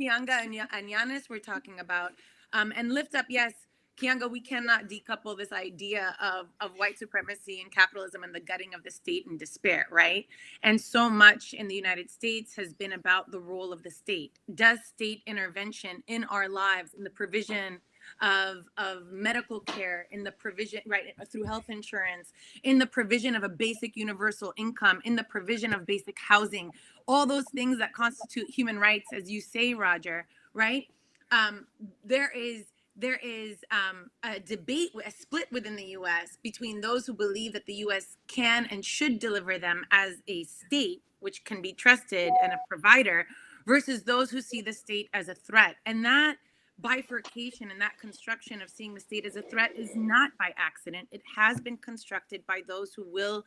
Keeanga and, and Yanis were talking about, um, and lift up. Yes, Keeanga, we cannot decouple this idea of, of white supremacy and capitalism and the gutting of the state and despair, right? And so much in the United States has been about the role of the state. Does state intervention in our lives, in the provision of, of medical care, in the provision, right, through health insurance, in the provision of a basic universal income, in the provision of basic housing, all those things that constitute human rights, as you say, Roger, right? Um, there is there is um, a debate, a split within the US between those who believe that the US can and should deliver them as a state, which can be trusted and a provider, versus those who see the state as a threat. And that bifurcation and that construction of seeing the state as a threat is not by accident. It has been constructed by those who will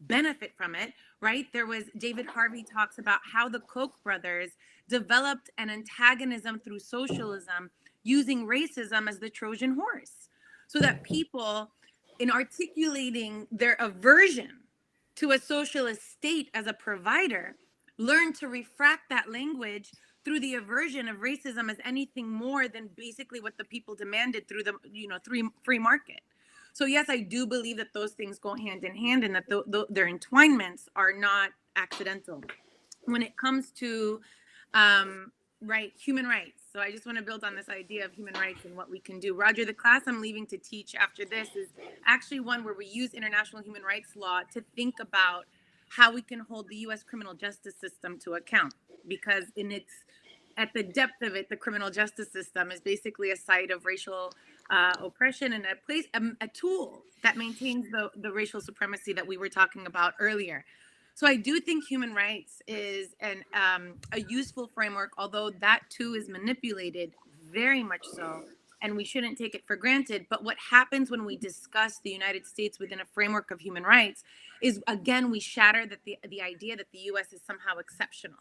benefit from it, right? There was David Harvey talks about how the Koch brothers developed an antagonism through socialism using racism as the Trojan horse so that people, in articulating their aversion to a socialist state as a provider, learn to refract that language through the aversion of racism as anything more than basically what the people demanded through the you know free free market. So yes, I do believe that those things go hand in hand and that the, the, their entwinements are not accidental. When it comes to um, right human rights, so I just want to build on this idea of human rights and what we can do. Roger, the class I'm leaving to teach after this is actually one where we use international human rights law to think about how we can hold the US criminal justice system to account because in its at the depth of it, the criminal justice system is basically a site of racial uh, oppression and a place, a, a tool that maintains the, the racial supremacy that we were talking about earlier. So I do think human rights is an um, a useful framework, although that too is manipulated very much so, and we shouldn't take it for granted. But what happens when we discuss the United States within a framework of human rights is again we shatter that the the idea that the U.S. is somehow exceptional,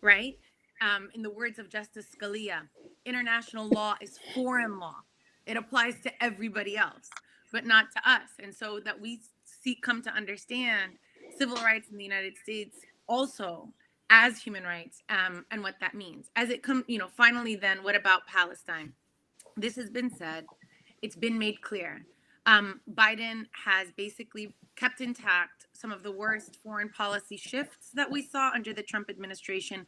right? Um, in the words of Justice Scalia, international law is foreign law. It applies to everybody else, but not to us. And so that we see come to understand civil rights in the United States also as human rights um, and what that means. As it comes, you know, finally, then what about Palestine? This has been said, it's been made clear. Um, Biden has basically kept intact some of the worst foreign policy shifts that we saw under the Trump administration,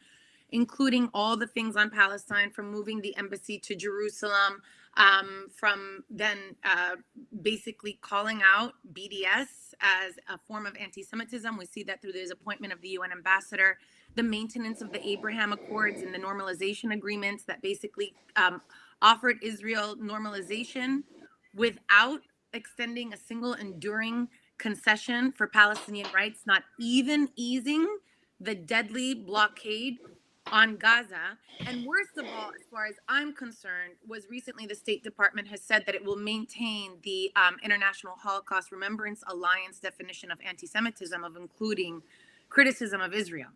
including all the things on Palestine from moving the embassy to Jerusalem, um, from then uh, basically calling out BDS as a form of anti-Semitism. We see that through the appointment of the UN ambassador, the maintenance of the Abraham Accords and the normalization agreements that basically um, offered Israel normalization without extending a single enduring concession for Palestinian rights, not even easing the deadly blockade on Gaza. And worst of all, as far as I'm concerned, was recently the State Department has said that it will maintain the um, International Holocaust Remembrance Alliance definition of anti Semitism, of including criticism of Israel.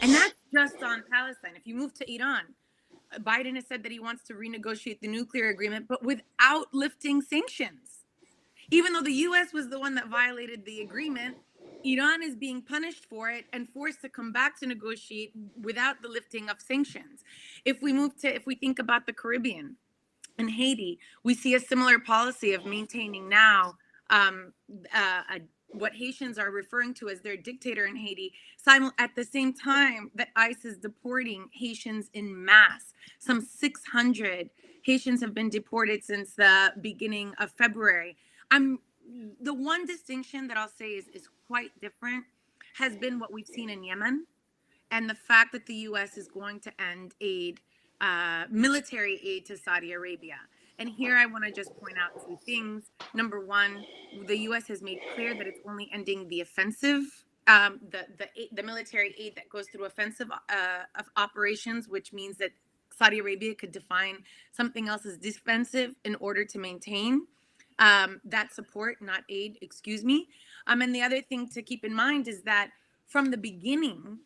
And that's just on Palestine. If you move to Iran, Biden has said that he wants to renegotiate the nuclear agreement, but without lifting sanctions. Even though the US was the one that violated the agreement, Iran is being punished for it and forced to come back to negotiate without the lifting of sanctions. If we move to, if we think about the Caribbean and Haiti, we see a similar policy of maintaining now um, uh, a, what Haitians are referring to as their dictator in Haiti, at the same time that ICE is deporting Haitians in mass. Some 600 Haitians have been deported since the beginning of February. I'm the one distinction that I'll say is, is quite different has been what we've seen in Yemen and the fact that the U.S. is going to end aid, uh, military aid to Saudi Arabia. And here I want to just point out two things. Number one, the U.S. has made clear that it's only ending the offensive, um, the, the, the military aid that goes through offensive uh, operations, which means that Saudi Arabia could define something else as defensive in order to maintain um, that support, not aid, excuse me. Um, and the other thing to keep in mind is that from the beginning,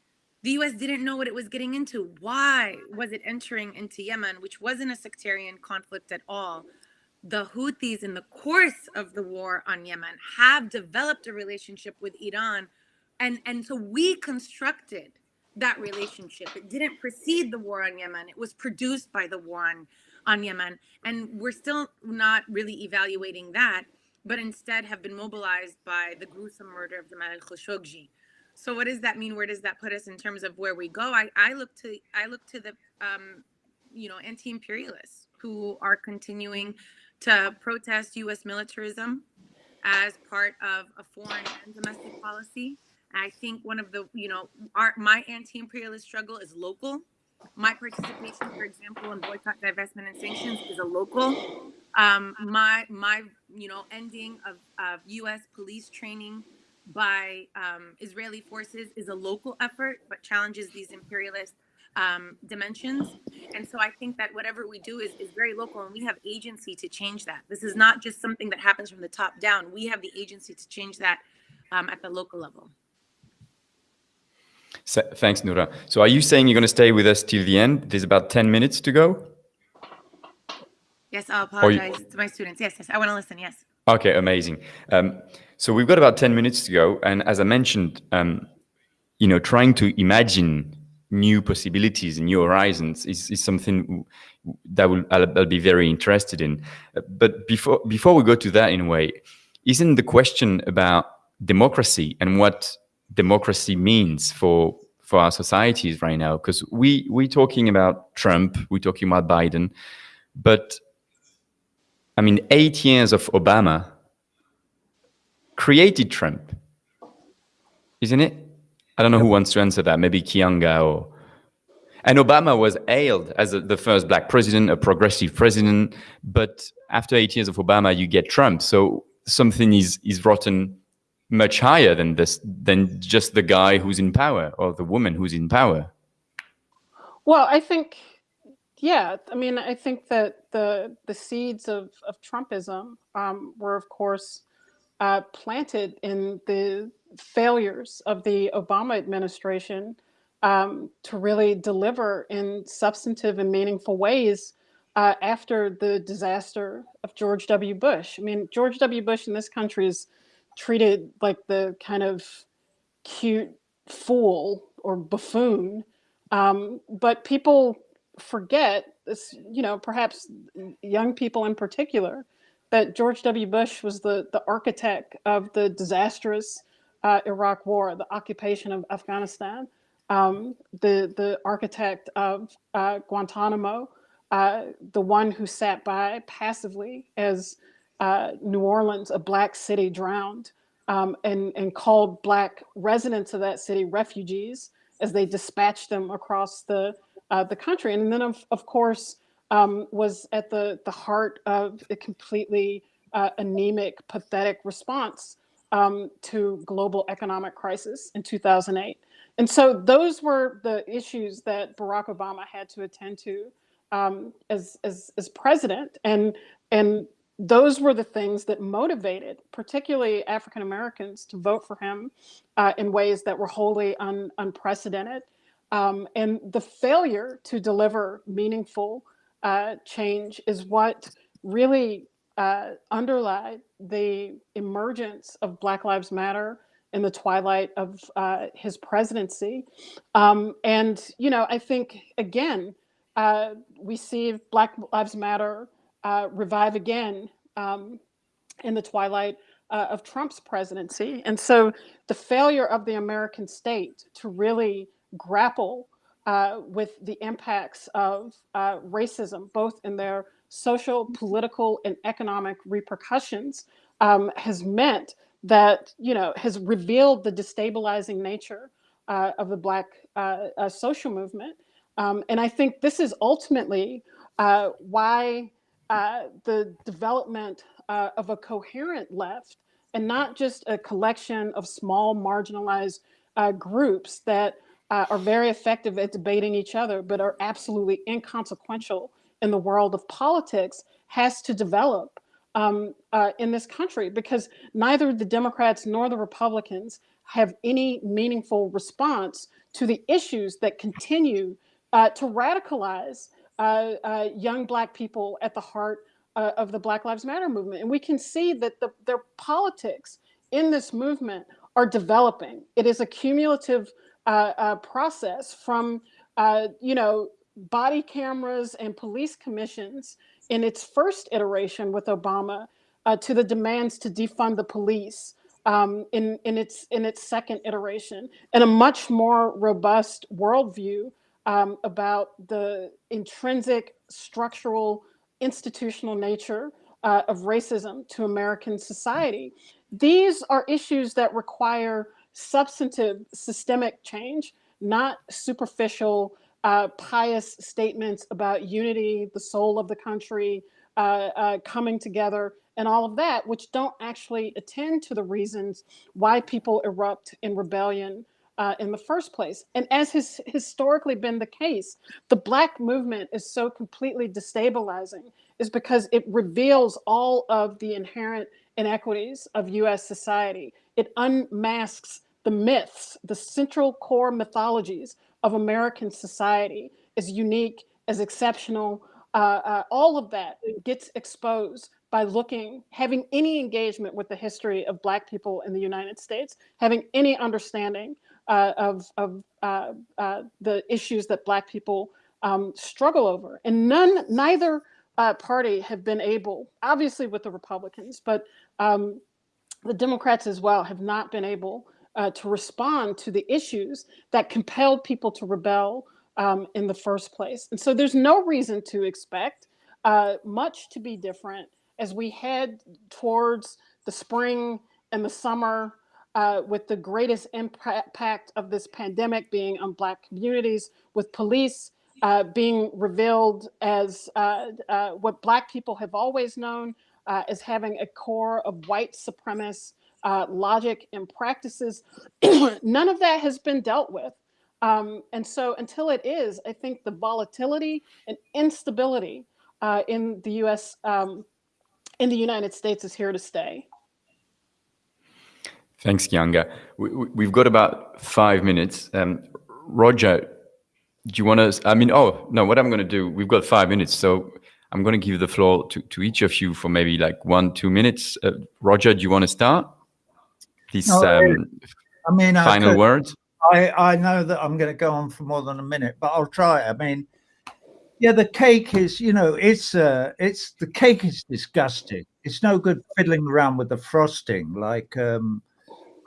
the US didn't know what it was getting into. Why was it entering into Yemen, which wasn't a sectarian conflict at all? The Houthis, in the course of the war on Yemen, have developed a relationship with Iran. And, and so we constructed that relationship. It didn't precede the war on Yemen, it was produced by the war on on Yemen. And we're still not really evaluating that, but instead have been mobilized by the gruesome murder of Jamal Khashoggi. So what does that mean? Where does that put us in terms of where we go? I, I look to I look to the um, you know anti-imperialists who are continuing to protest U.S. militarism as part of a foreign and domestic policy. I think one of the you know our my anti-imperialist struggle is local my participation, for example, in boycott, divestment, and sanctions is a local. Um, my my you know ending of, of U.S. police training by um, Israeli forces is a local effort, but challenges these imperialist um, dimensions. And so I think that whatever we do is, is very local and we have agency to change that. This is not just something that happens from the top down. We have the agency to change that um, at the local level. So, thanks, Noura. So are you saying you're going to stay with us till the end? There's about 10 minutes to go. Yes, I'll apologize you... to my students. Yes, yes, I want to listen. Yes. Okay, amazing. Um, so we've got about 10 minutes to go. And as I mentioned, um, you know, trying to imagine new possibilities and new horizons is, is something that will, I'll, I'll, be very interested in. But before, before we go to that in a way, isn't the question about democracy and what democracy means for for our societies right now because we we're talking about Trump, we're talking about Biden, but I mean, eight years of Obama created Trump, isn't it? I don't know who wants to answer that. Maybe Keeanga or. And Obama was hailed as a, the first black president, a progressive president. But after eight years of Obama, you get Trump. So something is is rotten much higher than this than just the guy who's in power or the woman who's in power. Well i think yeah i mean i think that the the seeds of of trumpism um, were of course uh, planted in the failures of the obama administration um, to really deliver in substantive and meaningful ways uh, after the disaster of george w. Bush. I mean george w. Bush in this country is treated like the kind of cute fool or buffoon. Um, but people forget this, you know, perhaps young people in particular, that George W. Bush was the, the architect of the disastrous uh, Iraq war, the occupation of Afghanistan, um, the, the architect of uh, Guantanamo, uh, the one who sat by passively as uh, New Orleans, a black city, drowned. um, and, and called Black residents of that city refugees as they dispatched them across the, uh, the country. And then, of, of course, um, was at the, the heart of a completely uh, anemic, pathetic response um, to global economic crisis in 2008. And so those were the issues that Barack Obama had to attend to um, as, as, as president. And, and those were the things that motivated particularly African Americans to vote for him uh, in ways that were wholly un, unprecedented. Um, and the failure to deliver meaningful uh, change is what really uh, underlie the emergence of Black Lives Matter in the twilight of uh, his presidency. Um, and, you know, I think, again, uh, we see Black Lives Matter uh, revive again um, in the twilight uh, of Trump's presidency. And so the failure of the American state to really grapple uh, with the impacts of uh, racism, both in their social, political, and economic repercussions, um, has meant that, you know, has revealed the destabilizing nature uh, of the Black uh, social movement. Um, and I think this is ultimately uh, the development of a coherent left and not just a collection of small marginalized groups that uh, are very effective at debating each other, but are absolutely inconsequential in the world of politics has to develop um, uh, in this country because neither the Democrats nor the Republicans have any meaningful response to the issues that continue uh, to radicalize uh, uh young Black people at the heart uh, of the Black Lives Matter movement. And we can see that the, their politics in this movement are developing. It is a cumulative uh, process from, you know, body cameras and police commissions in its first iteration with Obama uh, to the demands to defund the police um, in, in, its, in its second iteration, and a much more robust worldview um, about the intrinsic structural institutional nature uh, of racism to American society. These are issues that require substantive systemic change, not superficial uh, pious statements about unity, the soul of the country, uh, uh, coming together, and all of that, which don't actually attend to the reasons why people erupt in rebellion uh, in the first place. And as has historically been the case, the Black movement is so completely destabilizing is because it reveals all of the inherent inequities of US society. It unmasks the myths, the central core mythologies of American society is unique, as exceptional. Uh, uh, all of that gets exposed by looking, having any engagement with the history of Black people in the United States, having any understanding uh, of, of uh, uh, the issues that Black people um, struggle over. And none, neither uh, party have been able, obviously with the Republicans, but um, the Democrats as well have not been able uh, to respond to the issues that compelled people to rebel um, in the first place. And so there's no reason to expect uh, much to be different as we head towards the spring and the summer uh, with the greatest impact of this pandemic being on Black communities, with police uh, being revealed as uh, uh, what Black people have always known as having a core of white supremacist uh, logic and practices. None of that has been dealt with. Um, and so until it is, I think the volatility and instability uh, in the US, um, in the United States is here to stay. Thanks, Keeanga. We, have got about five minutes. Um, Roger, do you want to, I mean, oh, no, what I'm going to do, we've got five minutes. So I'm going to give the floor to, to each of you for maybe like one, two minutes. Uh, Roger, do you want to start? These no, um, I mean, final I could, words. I I know that I'm going to go on for more than a minute, but I'll try. I mean, yeah, the cake is, you know, it's uh, it's the cake is disgusting. It's no good fiddling around with the frosting, like um,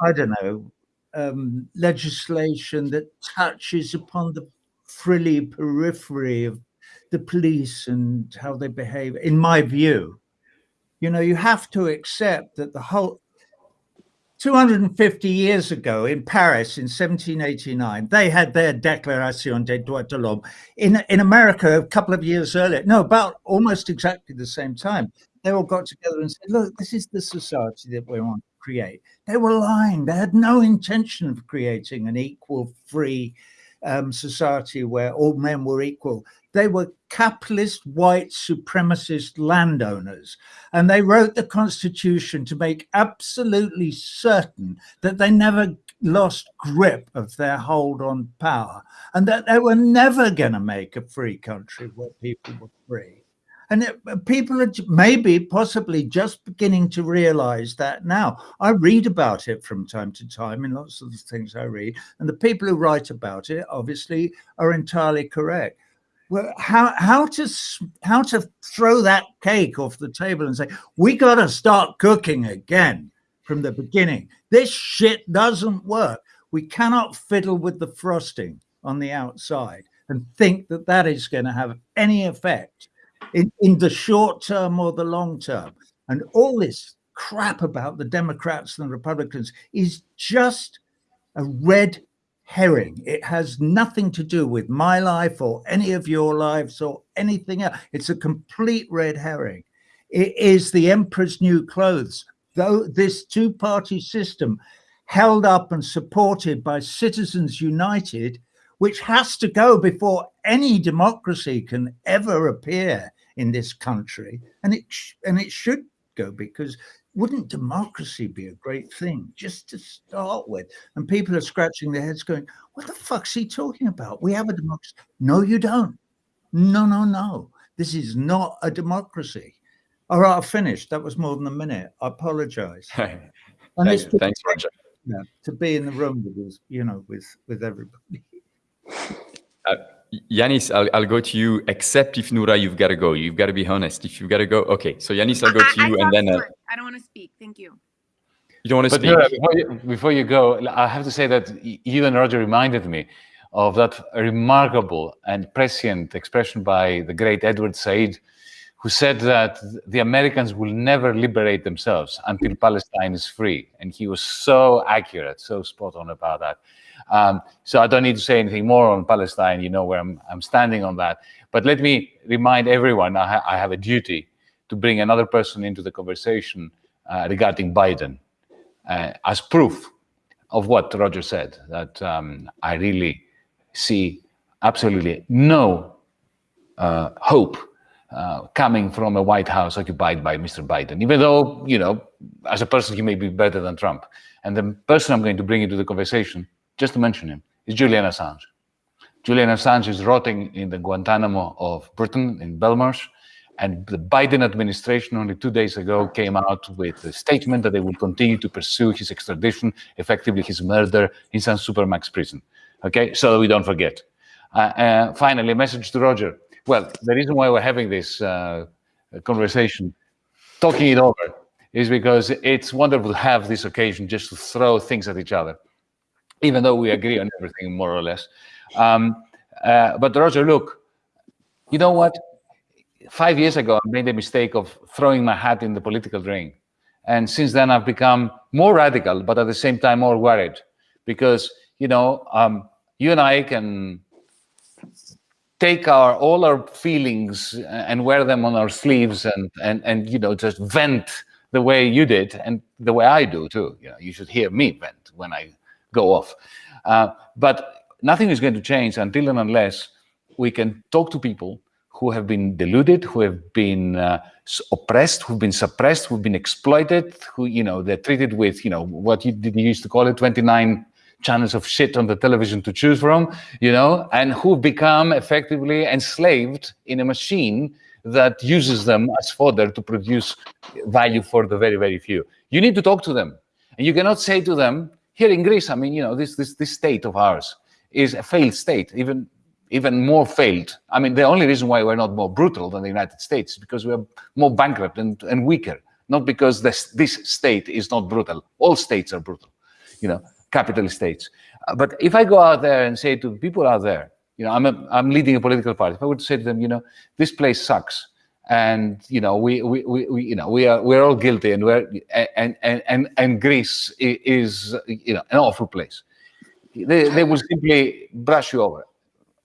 I don't know, um, legislation that touches upon the frilly periphery of the police and how they behave. In my view, you know, you have to accept that the whole 250 years ago in Paris in 1789, they had their Declaration des droits de l'homme. In, in America, a couple of years earlier, no, about almost exactly the same time, they all got together and said, look, this is the society that we want create. They were lying. They had no intention of creating an equal, free um, society where all men were equal. They were capitalist, white, supremacist landowners. And they wrote the Constitution to make absolutely certain that they never lost grip of their hold on power and that they were never going to make a free country where people were free. And it, uh, people are maybe possibly just beginning to realize that now. I read about it from time to time in lots of the things I read, and the people who write about it obviously are entirely correct. Well, how how to how to throw that cake off the table and say we got to start cooking again from the beginning. This shit doesn't work. We cannot fiddle with the frosting on the outside and think that that is going to have any effect in, in the short term or the long term. And all this crap about the Democrats and the Republicans is just a red herring. It has nothing to do with my life or any of your lives or anything else. It's a complete red herring. It is the emperor's new clothes. Though this two-party system held up and supported by Citizens United, which has to go before any democracy can ever appear in this country, and it and it should go because wouldn't democracy be a great thing just to start with? And people are scratching their heads, going, "What the fuck's he talking about? We have a democracy." No, you don't. No, no, no. This is not a democracy. All right, I've finished. That was more than a minute. I apologize. and Thanks, thanks Roger. Yeah, to be in the room with you know, with with everybody. Uh, Yanis, I'll, I'll, go to you, except if Noura, you've got to go. You've got to be honest. If you've got to go, okay. So Yanis, I'll go to you, I, and then uh, I don't want to speak. Thank you. You don't want to but speak. Noura, before, you, before you go, I have to say that you and Roger reminded me of that remarkable and prescient expression by the great Edward Said, who said that the Americans will never liberate themselves until Palestine is free. And he was so accurate, so spot on about that. Um, so I don't need to say anything more on Palestine. You know where I'm, I'm standing on that. But let me remind everyone, I, ha I have a duty to bring another person into the conversation uh, regarding Biden uh, as proof of what Roger said, that um, I really see absolutely no uh, hope uh, coming from a White House occupied by Mr. Biden, even though, you know, as a person, he may be better than Trump. And the person I'm going to bring into the conversation just to mention him, is Julian Assange. Julian Assange is rotting in the Guantanamo of Britain, in Belmarsh, and the Biden administration only two days ago came out with a statement that they will continue to pursue his extradition, effectively his murder in some supermax prison. Okay, so we don't forget. Uh, uh, finally, a message to Roger. Well, the reason why we're having this uh, conversation, talking it over, is because it's wonderful to have this occasion just to throw things at each other even though we agree on everything more or less. Um, uh, but Roger, look, you know what? Five years ago, I made the mistake of throwing my hat in the political ring. And since then, I've become more radical, but at the same time, more worried because, you know, um, you and I can take our all our feelings and wear them on our sleeves and, and, and you know, just vent the way you did and the way I do too. You know, you should hear me vent when I go off. Uh, but nothing is going to change until and unless we can talk to people who have been deluded, who have been uh, oppressed, who've been suppressed, who've been exploited, who, you know, they're treated with, you know, what you, you used to call it, 29 channels of shit on the television to choose from, you know, and who become effectively enslaved in a machine that uses them as fodder to produce value for the very, very few. You need to talk to them. And you cannot say to them, here in Greece, I mean, you know, this, this, this state of ours is a failed state, even, even more failed. I mean, the only reason why we're not more brutal than the United States is because we're more bankrupt and, and weaker, not because this, this state is not brutal. All states are brutal, you know, capitalist states. Uh, but if I go out there and say to the people out there, you know, I'm, a, I'm leading a political party, if I would say to them, you know, this place sucks, and you know we, we, we, you know we are we're all guilty and we're and and and, and greece is you know an awful place. They, they will simply brush you over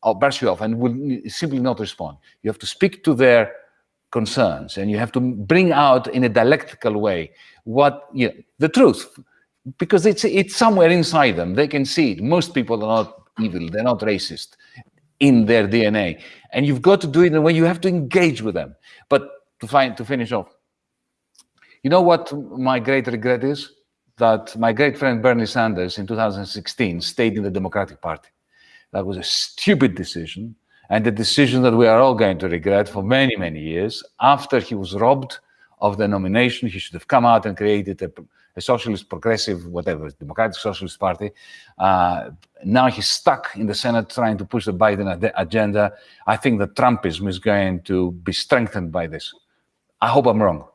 or brush you off and will simply not respond. You have to speak to their concerns and you have to bring out in a dialectical way what you know, the truth. Because it's it's somewhere inside them. They can see it. Most people are not evil. They're not racist in their DNA. And you've got to do it in a way you have to engage with them. But to find to finish off, you know what my great regret is? That my great friend Bernie Sanders in 2016 stayed in the Democratic Party. That was a stupid decision and a decision that we are all going to regret for many, many years. After he was robbed of the nomination, he should have come out and created a a socialist, progressive, whatever, Democratic Socialist Party. Uh, now he's stuck in the Senate trying to push the Biden ad agenda. I think that Trumpism is going to be strengthened by this. I hope I'm wrong.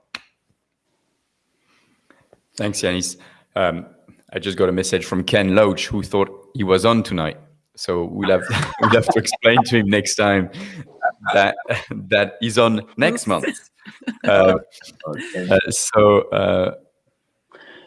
Thanks, Yanis. Um, I just got a message from Ken Loach, who thought he was on tonight. So we'll have we'll have to explain to him next time that that he's on next month. Uh, uh, so uh,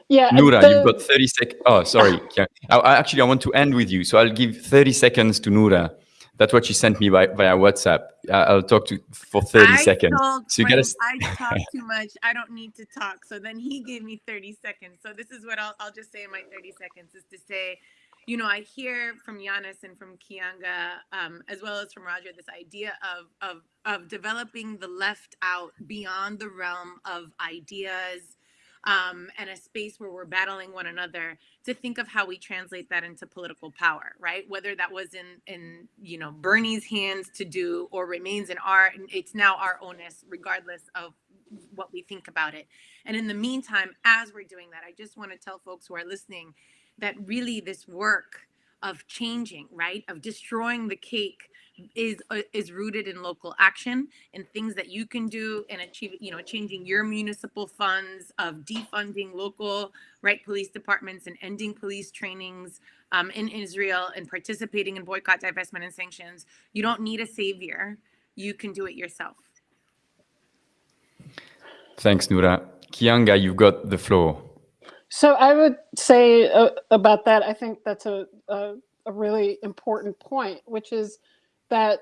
yeah. Noura, the- you've got 30 seconds. Oh, sorry. Yeah. I, I- actually, I want to end with you. So I'll give 30 seconds to Noura. That's what she sent me by, via WhatsApp. Uh, I'll talk to for 30 I seconds. So you gotta I talk too much. I don't need to talk. So then he gave me 30 seconds. So this is what I'll, I'll just say in my 30 seconds is to say, you know, I hear from Yanis and from Keeanga, um, as well as from Roger, this idea of, of, of developing the left out beyond the realm of ideas, um, and a space where we're battling one another to think of how we translate that into political power right? Whether that was in in you know bernie's hands to do or remains in our it's now our onus regardless of what we think about it. And in the meantime as we're doing that i just want to tell folks who are listening that really this work of changing right of destroying the cake is uh, is rooted in local action and things that you can do and achieve you know changing your municipal funds of defunding local right police departments and ending police trainings um, in israel and participating in boycott divestment and sanctions you don't need a savior you can do it yourself Thanks, Noura. Keeanga, you've got the floor. So I would say uh, about that, I think that's a, a, a really important point, which is that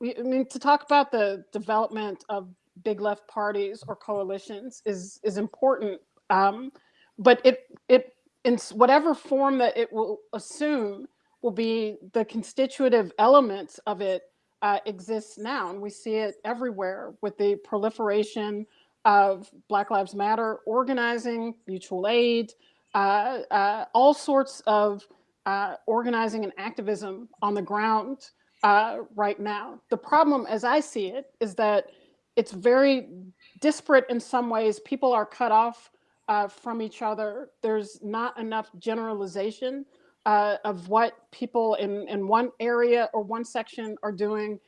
we, I mean, to talk about the development of big left parties or coalitions is is important, um, but it it in whatever form that it will assume will be the constitutive elements of it uh, exists now, and we see it everywhere with the proliferation of Black Lives Matter organizing, mutual aid, uh, uh, all sorts of uh, organizing and activism on the ground uh, right now. The problem, as I see it, is that it's very disparate in some ways. People are cut off uh, from each other. There's not enough generalization uh, of what people in, in one area or one section are doing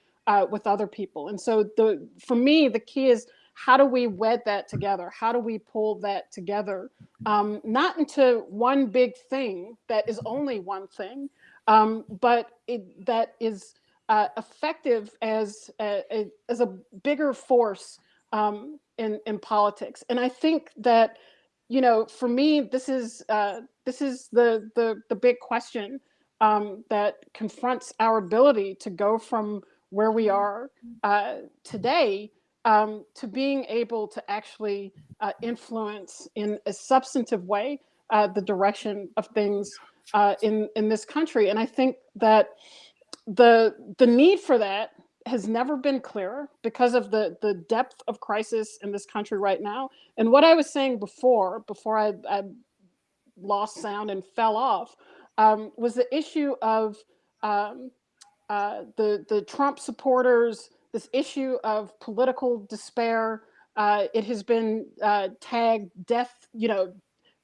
with other people. And so the for me, the key is how do we wed that together? How do we pull that together? Um, not into one big thing that is only one thing, um, but it, that is uh, effective as a, a, as a bigger force um, in in politics. And I think that you know, for me, this is uh, this is the the the big question um, that confronts our ability to go from where we are uh, today um, to being able to actually uh, influence in a substantive way uh, the direction of things uh, in in this country. And I think that the the need for that has never been clearer because of the the depth of crisis in this country right now. And what I was saying before, before I, I lost sound and fell off, um, was the issue of um, uh, the the Trump supporters this issue of political despair. Uh, it has been uh, tagged death, you know,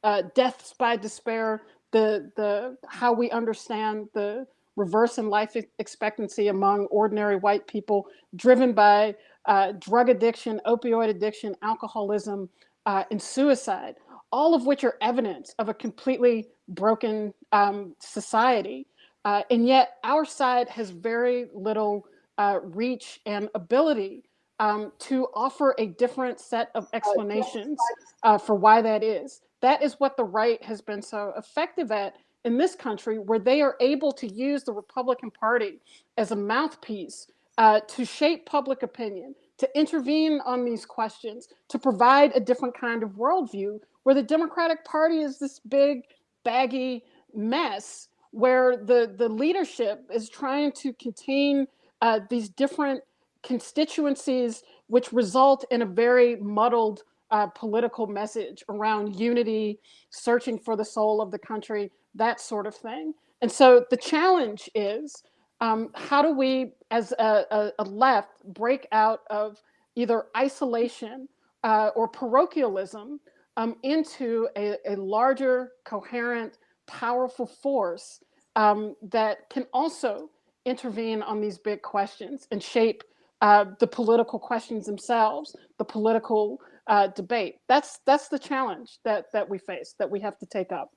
uh, deaths by despair. The the how we understand the reverse in life expectancy among ordinary white people, driven by uh, drug addiction, opioid addiction, alcoholism, uh, and suicide, all of which are evidence of a completely broken um, society. Uh, and yet, our side has very little uh, reach and ability um, to offer a different set of explanations uh, for why that is. That is what the right has been so effective at in this country, where they are able to use the Republican Party as a mouthpiece uh, to shape public opinion, to intervene on these questions, to provide a different kind of worldview, where the Democratic Party is this big, baggy mess where the, the leadership is trying to contain uh, these different constituencies, which result in a very muddled uh, political message around unity, searching for the soul of the country, that sort of thing. And so the challenge is um, how do we, as a, a, a, left, break out of either isolation uh, or parochialism um, into a, a larger, coherent, powerful force um, that can also intervene on these big questions and shape uh, the political questions themselves, the political uh, debate. That's that's the challenge that that we face, that we have to take up.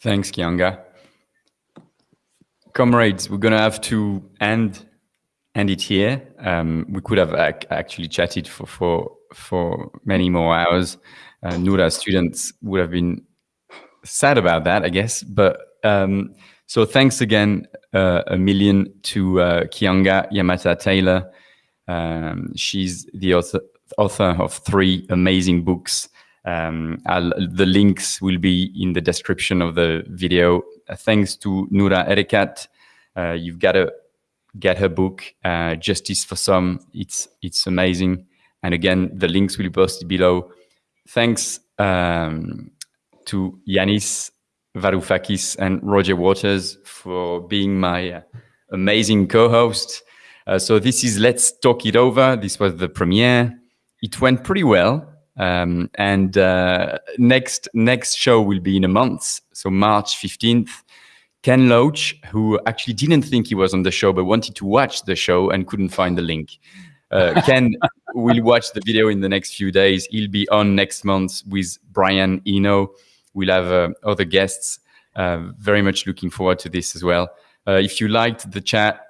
Thanks, Keeanga. Comrades, we're gonna have to end end it here. Um, we could have ac actually chatted for for for many more hours. Uh, students would have been sad about that, I guess. But um, so thanks again uh, a million to uh, Keeanga Yamahtta Taylor. Um, she's the author, author, of three amazing books. Um, the links will be in the description of the video. Uh, thanks to Noura Erakat. Uh, you've got to get her book, uh, Justice for Some. It's, it's amazing. And again, the links will be posted below. Thanks um, to Yanis Varoufakis and Roger Waters for being my uh, amazing co-host. Uh, so this is Let's Talk It Over. This was the premiere. It went pretty well. Um, and uh, next next show will be in a month, so March 15th. Ken Loach, who actually didn't think he was on the show, but wanted to watch the show and couldn't find the link. Uh, Ken will watch the video in the next few days. He'll be on next month with Brian Eno. We'll have uh, other guests. Uh, very much looking forward to this as well. Uh, if you liked the chat,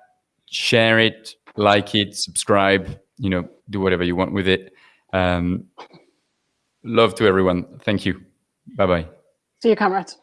share it, like it, subscribe, you know, do whatever you want with it. Um, love to everyone. Thank you. Bye-bye. See you, comrades.